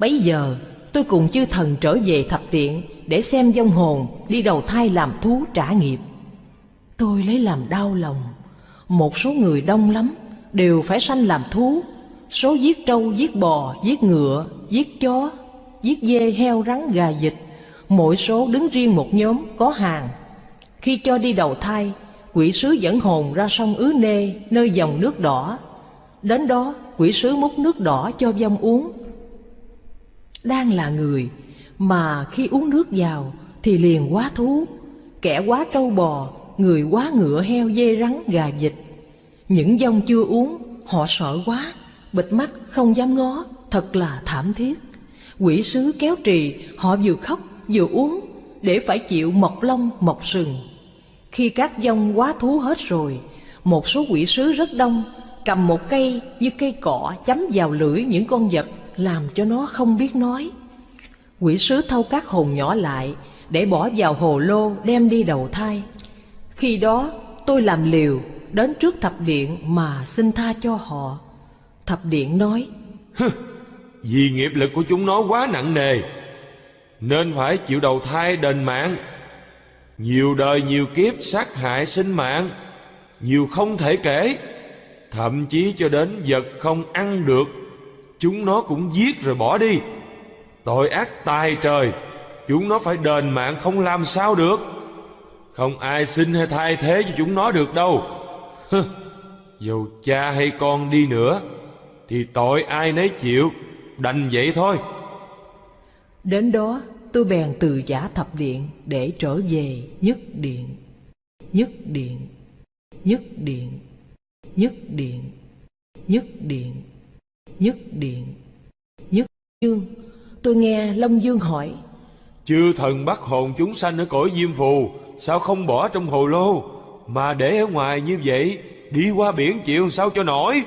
Bấy giờ tôi cùng chư thần trở về thập điện để xem vong hồn đi đầu thai làm thú trả nghiệp. Tôi lấy làm đau lòng, một số người đông lắm, đều phải sanh làm thú. Số giết trâu, giết bò, giết ngựa, giết chó, giết dê, heo, rắn, gà, vịt. Mỗi số đứng riêng một nhóm có hàng. Khi cho đi đầu thai, quỷ sứ dẫn hồn ra sông Ứ Nê, nơi dòng nước đỏ. Đến đó, quỷ sứ múc nước đỏ cho vong uống. Đang là người, mà khi uống nước vào thì liền quá thú Kẻ quá trâu bò, người quá ngựa heo dê rắn gà vịt Những dông chưa uống, họ sợ quá Bịt mắt không dám ngó, thật là thảm thiết Quỷ sứ kéo trì, họ vừa khóc vừa uống Để phải chịu mọc lông mọc sừng khi các dông quá thú hết rồi, Một số quỷ sứ rất đông Cầm một cây như cây cọ chấm vào lưỡi những con vật Làm cho nó không biết nói. Quỷ sứ thâu các hồn nhỏ lại Để bỏ vào hồ lô đem đi đầu thai. Khi đó, tôi làm liều Đến trước thập điện mà xin tha cho họ. Thập điện nói Vì nghiệp lực của chúng nó quá nặng nề, Nên phải chịu đầu thai đền mạng. Nhiều đời nhiều kiếp sát hại sinh mạng, Nhiều không thể kể. Thậm chí cho đến vật không ăn được, Chúng nó cũng giết rồi bỏ đi. Tội ác tài trời, Chúng nó phải đền mạng không làm sao được. Không ai xin hay thay thế cho chúng nó được đâu. Dù cha hay con đi nữa, Thì tội ai nấy chịu, Đành vậy thôi. Đến đó tôi bèn từ giả thập điện để trở về nhất điện. Nhất điện, nhất điện, nhất điện, nhất điện, nhất điện, nhất dương. Tôi nghe Long Dương hỏi, Chư thần bắt hồn chúng sanh ở cõi diêm phù Sao không bỏ trong hồ lô? Mà để ở ngoài như vậy Đi qua biển chịu sao cho nổi?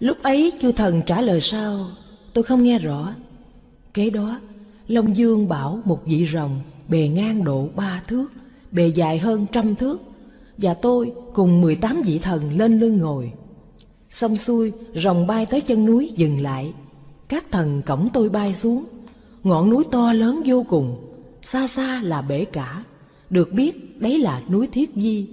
Lúc ấy chư thần trả lời sao, tôi không nghe rõ. Kế đó, Long Dương bảo một vị rồng bề ngang độ ba thước, bề dài hơn trăm thước, và tôi cùng 18 vị thần lên lưng ngồi. Xong xuôi, rồng bay tới chân núi dừng lại. Các thần cổng tôi bay xuống. Ngọn núi to lớn vô cùng, xa xa là bể cả. Được biết đấy là núi Thiết Di.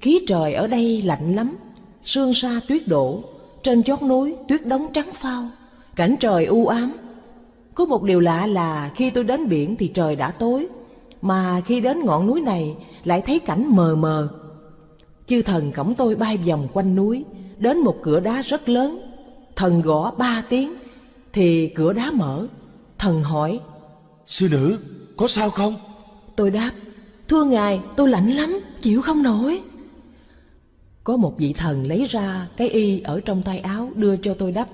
Khí trời ở đây lạnh lắm, sương sa tuyết đổ. Trên chót núi tuyết đóng trắng phao, cảnh trời u ám. Có một điều lạ là khi tôi đến biển thì trời đã tối, mà khi đến ngọn núi này lại thấy cảnh mờ mờ. Chư thần cổng tôi bay vòng quanh núi, đến một cửa đá rất lớn. Thần gõ ba tiếng, thì cửa đá mở. Thần hỏi, Sư nữ có sao không tôi đáp, thưa ngài tôi lạnh lắm, chịu không nổi. Có một vị thần lấy ra cái y ở trong tay áo đưa cho tôi đắp.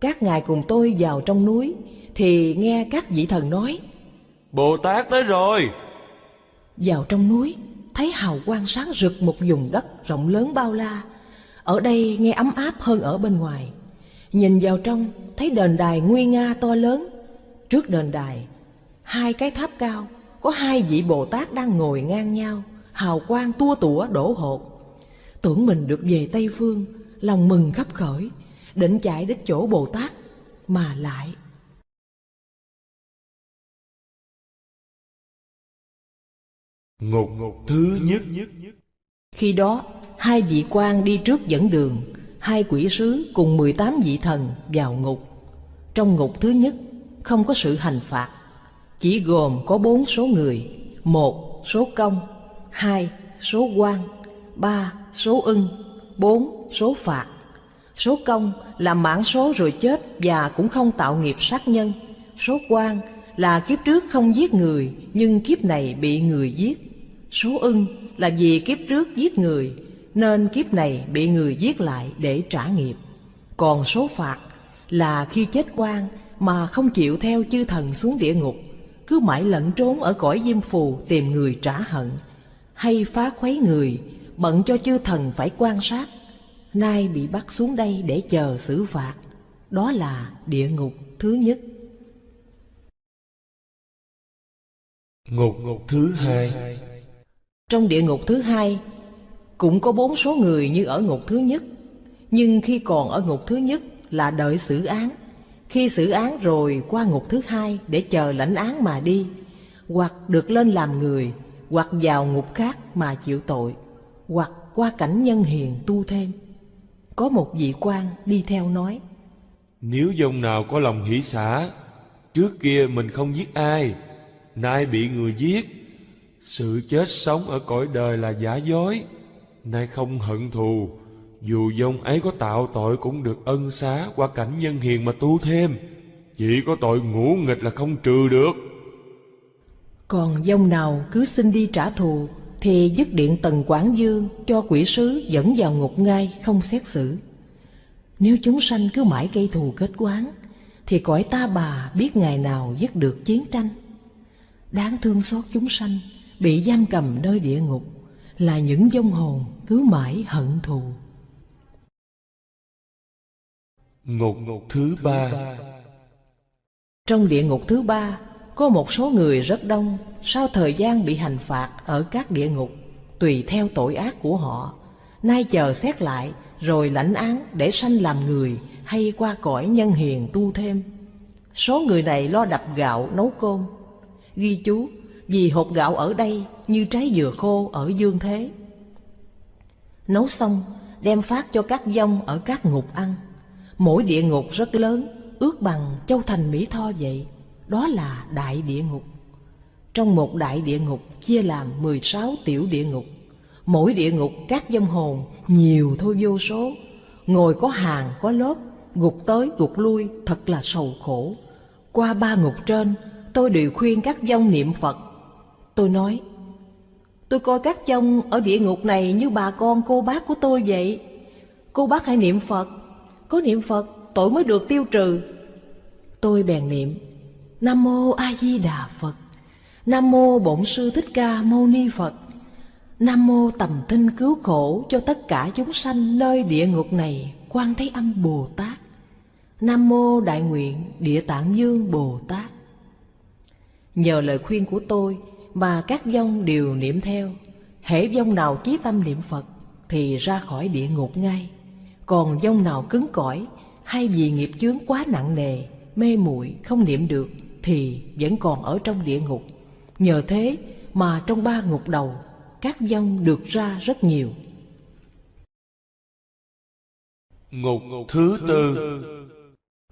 Các ngài cùng tôi vào trong núi, thì nghe các vị thần nói, Bồ Tát tới rồi Vào trong núi, thấy hào quang sáng rực một vùng đất rộng lớn bao la. Ở đây nghe ấm áp hơn ở bên ngoài. Nhìn vào trong, thấy đền đài nguy nga to lớn. Trước đền đài, hai cái tháp cao, có hai vị Bồ Tát đang ngồi ngang nhau, hào quang tua tủa đổ hột. Tưởng mình được về Tây Phương, lòng mừng khắp khởi, định chạy đến chỗ Bồ Tát, mà lại Ngục ngục thứ nhất Khi đó, hai vị quan đi trước dẫn đường, hai quỷ sứ cùng 18 vị thần vào ngục. Trong ngục thứ nhất, không có sự hành phạt, chỉ gồm có bốn số người, một số công, hai số quan, ba số ưng, bốn số phạt. Số công là mãn số rồi chết và cũng không tạo nghiệp sát nhân. Số quan là kiếp trước không giết người nhưng kiếp này bị người giết. Số ưng là vì kiếp trước giết người nên kiếp này bị người giết lại để trả nghiệp. Còn số phạt là khi chết quan mà không chịu theo chư thần xuống địa ngục, cứ mãi lẫn trốn ở cõi diêm phù tìm người trả hận, hay phá khuấy người, bận cho chư thần phải quan sát. Nay bị bắt xuống đây để chờ xử phạt, đó là địa ngục thứ nhất. Ngục ngục thứ hai trong địa ngục thứ hai cũng có bốn số người như ở ngục thứ nhất, nhưng khi còn ở ngục thứ nhất là đợi xử án. Khi xử án rồi qua ngục thứ hai để chờ lãnh án mà đi, hoặc được lên làm người, hoặc vào ngục khác mà chịu tội, hoặc qua cảnh nhân hiền tu thêm. Có một vị quan đi theo nói, Nếu dòng nào có lòng hỷ xả Trước kia mình không giết ai Nay bị người giết sự chết sống ở cõi đời là giả dối, Nay không hận thù. Dù dông ấy có tạo tội cũng được ân xá Qua cảnh nhân hiền mà tu thêm. Chỉ có tội ngũ nghịch là không trừ được. Còn dông nào cứ xin đi trả thù, Thì dứt điện tần Quảng Dương cho quỷ sứ dẫn vào ngục ngay không xét xử. Nếu chúng sanh cứ mãi gây thù kết quán, Thì cõi ta bà biết ngày nào dứt được chiến tranh. Đáng thương xót chúng sanh Bị giam cầm nơi địa ngục Là những vong hồn cứ mãi hận thù. Ngục thứ ba. Trong địa ngục thứ ba Có một số người rất đông Sau thời gian bị hành phạt ở các địa ngục Tùy theo tội ác của họ Nay chờ xét lại Rồi lãnh án để sanh làm người Hay qua cõi nhân hiền tu thêm. Số người này lo đập gạo nấu cơm Ghi chú vì hột gạo ở đây như trái dừa khô ở dương thế. Nấu xong, đem phát cho các dông ở các ngục ăn. Mỗi địa ngục rất lớn, Ước bằng châu thành Mỹ Tho vậy. Đó là đại địa ngục. Trong một đại địa ngục chia làm 16 tiểu địa ngục. Mỗi địa ngục các dông hồn nhiều thôi vô số. Ngồi có hàng, có lớp Gục tới, gục lui thật là sầu khổ. Qua ba ngục trên, tôi đều khuyên các dông niệm Phật. Tôi nói, tôi coi các chông ở địa ngục này như bà con cô bác của tôi vậy. Cô bác hãy niệm Phật, có niệm Phật tội mới được tiêu trừ. Tôi bèn niệm, Nam Mô A Di Đà Phật, Nam Mô Bổn Sư Thích Ca Mâu Ni Phật, Nam Mô Tầm Thinh Cứu Khổ cho tất cả chúng sanh nơi địa ngục này, Quan Thế Âm Bồ Tát. Nam Mô Đại Nguyện Địa Tạng Dương Bồ Tát. Nhờ lời khuyên của tôi mà các vong đều niệm theo, hễ vong nào chí tâm niệm Phật thì ra khỏi địa ngục ngay. Còn vong nào cứng cỏi hay vì nghiệp chướng quá nặng nề, mê muội không niệm được thì vẫn còn ở trong địa ngục. Nhờ thế mà trong ba ngục đầu, các vong được ra rất nhiều. Ngục thứ tư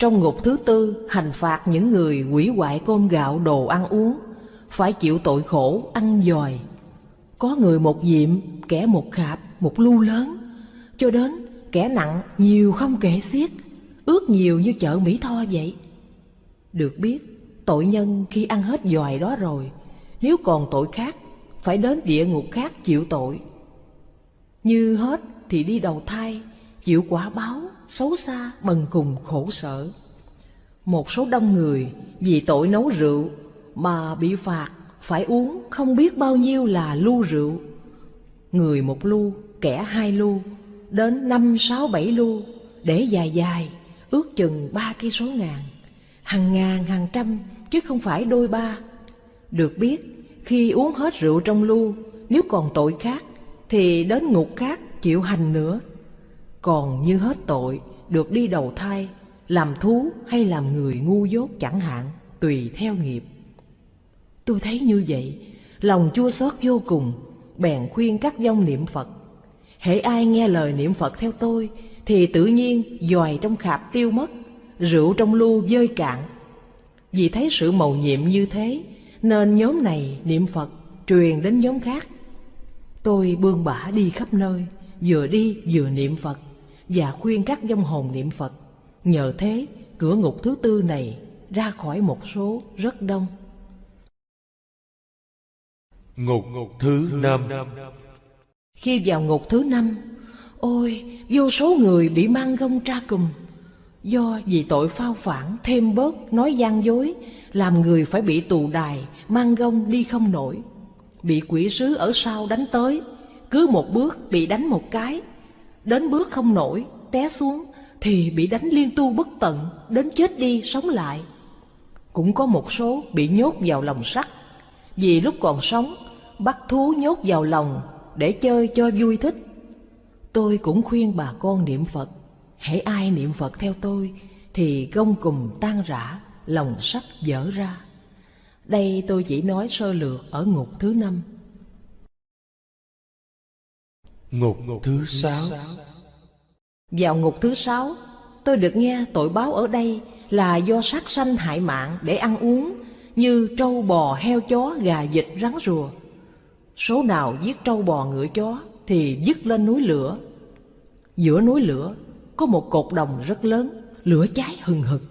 Trong ngục thứ tư, hành phạt những người quỷ hoại cơm gạo đồ ăn uống, phải chịu tội khổ ăn dòi. Có người một diệm, kẻ một khạp, một lu lớn, cho đến kẻ nặng nhiều không kể xiết, ước nhiều như chợ Mỹ Tho vậy. Được biết, tội nhân khi ăn hết dòi đó rồi, nếu còn tội khác, phải đến địa ngục khác chịu tội. Như hết thì đi đầu thai, chịu quả báo, xấu xa, bần cùng khổ sở. Một số đông người vì tội nấu rượu mà bị phạt phải uống không biết bao nhiêu là lu rượu. Người một lu, kẻ hai lu, đến năm sáu bảy lu, để dài dài, ước chừng ba cây số ngàn, hàng ngàn hàng trăm chứ không phải đôi ba. Được biết, khi uống hết rượu trong lu, nếu còn tội khác thì đến ngục khác chịu hành nữa. Còn như hết tội, được đi đầu thai, làm thú hay làm người ngu dốt chẳng hạn, tùy theo nghiệp. Tôi thấy như vậy, lòng chua xót vô cùng, bèn khuyên các vong niệm Phật. Hễ ai nghe lời niệm Phật theo tôi, thì tự nhiên dòi trong khạp tiêu mất, rượu trong lu dơi cạn. Vì thấy sự mầu nhiệm như thế, nên nhóm này niệm Phật truyền đến nhóm khác. Tôi bươn bả đi khắp nơi, vừa đi vừa niệm Phật và khuyên các vong hồn niệm Phật. Nhờ thế, cửa ngục thứ tư này ra khỏi một số rất đông. Ngục thứ năm Khi vào ngục thứ năm, ôi, vô số người bị mang gông tra cùm. Do vì tội phao phản thêm bớt nói gian dối, làm người phải bị tù đài, mang gông đi không nổi. Bị quỷ sứ ở sau đánh tới, cứ một bước bị đánh một cái, đến bước không nổi, té xuống thì bị đánh liên tu bất tận, đến chết đi sống lại. Cũng có một số bị nhốt vào lòng sắt, vì lúc còn sống bắt thú nhốt vào lòng để chơi cho vui thích. Tôi cũng khuyên bà con niệm Phật, hễ ai niệm Phật theo tôi thì gông cùm tan rã, lòng sắt dở ra. Đây tôi chỉ nói sơ lược ở ngục thứ năm. Ngục thứ sáu Vào ngục thứ sáu, tôi được nghe tội báo ở đây là do sát sanh hại mạng để ăn uống như trâu bò, heo chó, gà vịt, rắn rùa. Số nào giết trâu bò ngựa chó thì dứt lên núi lửa. Giữa núi lửa có một cột đồng rất lớn, lửa cháy hừng hực.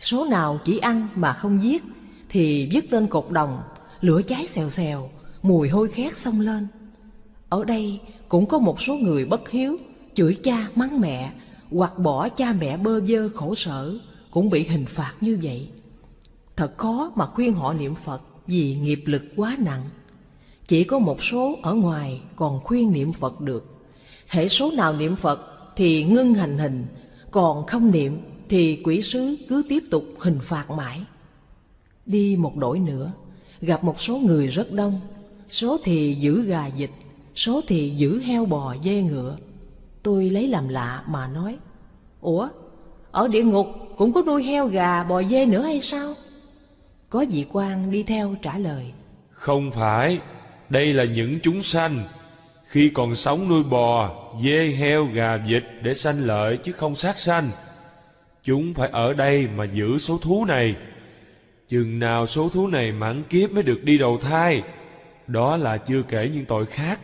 Số nào chỉ ăn mà không giết thì dứt lên cột đồng, lửa cháy xèo xèo, mùi hôi khét xông lên. Ở đây cũng có một số người bất hiếu, chửi cha mắng mẹ, hoặc bỏ cha mẹ bơ vơ khổ sở, cũng bị hình phạt như vậy. Thật khó mà khuyên họ niệm Phật vì nghiệp lực quá nặng. Chỉ có một số ở ngoài còn khuyên niệm Phật được. Hệ số nào niệm Phật thì ngưng hành hình, còn không niệm thì quỷ sứ cứ tiếp tục hình phạt mãi. Đi một đổi nữa, gặp một số người rất đông, số thì giữ gà vịt, số thì giữ heo bò dê ngựa. Tôi lấy làm lạ mà nói, Ủa, ở địa ngục cũng có nuôi heo gà bò dê nữa hay sao? Có vị quan đi theo trả lời, Không phải đây là những chúng sanh. Khi còn sống nuôi bò Dê heo gà vịt để sanh lợi Chứ không sát sanh Chúng phải ở đây mà giữ số thú này. Chừng nào số thú này mãn kiếp mới được đi đầu thai Đó là chưa kể những tội khác.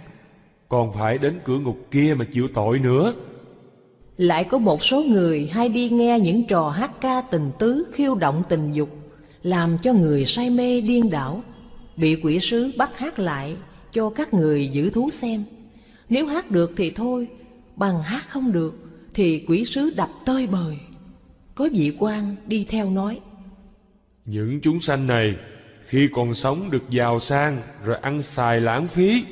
Còn phải đến cửa ngục kia mà chịu tội nữa. Lại có một số người hay đi nghe những trò hát ca tình tứ khiêu động tình dục làm cho người say mê điên đảo, bị quỷ sứ bắt hát lại cho các người giữ thú xem. Nếu hát được thì thôi, bằng hát không được thì quỷ sứ đập tơi bời. Có vị quan đi theo nói, Những chúng sanh này khi còn sống được giàu sang rồi ăn xài lãng phí.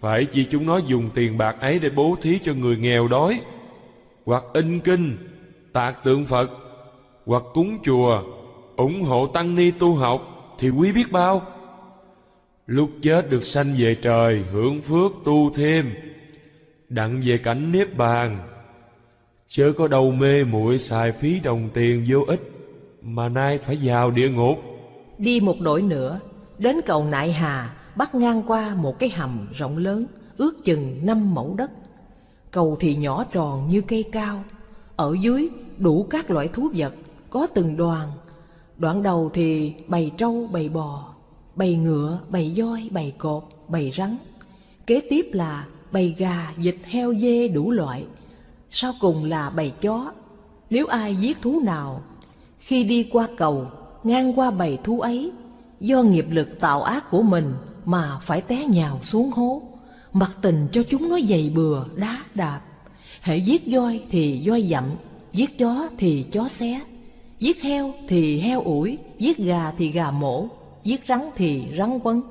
Phải chi chúng nó dùng tiền bạc ấy để bố thí cho người nghèo đói, hoặc in kinh, tạc tượng Phật, hoặc cúng chùa, ủng hộ tăng ni tu học thì quý biết bao. Lúc chết được sanh về trời, hưởng phước tu thêm, đặng về cảnh niết bàn. Chớ có đầu mê muội xài phí đồng tiền vô ích, mà nay phải vào địa ngục. Đi một đổi nữa, đến cầu Nại Hà bắt ngang qua một cái hầm rộng lớn, ước chừng năm mẫu đất. Cầu thì nhỏ tròn như cây cao, ở dưới đủ các loại thú vật, có từng đoàn. Đoạn đầu thì bầy trâu, bầy bò, bầy ngựa, bầy voi, bầy cột, bầy rắn. Kế tiếp là bầy gà, vịt, heo, dê đủ loại. Sau cùng là bầy chó. Nếu ai giết thú nào, khi đi qua cầu, ngang qua bầy thú ấy, do nghiệp lực tạo ác của mình mà phải té nhào xuống hố, mặc tình cho chúng nó dày bừa, đá đạp. Hệ giết voi thì voi dặm, giết chó thì chó xé, giết heo thì heo ủi, giết gà thì gà mổ, giết rắn thì rắn quấn,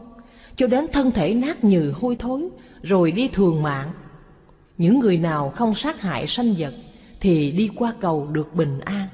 cho đến thân thể nát nhừ hôi thối, rồi đi thường mạng. Những người nào không sát hại sanh vật thì đi qua cầu được bình an.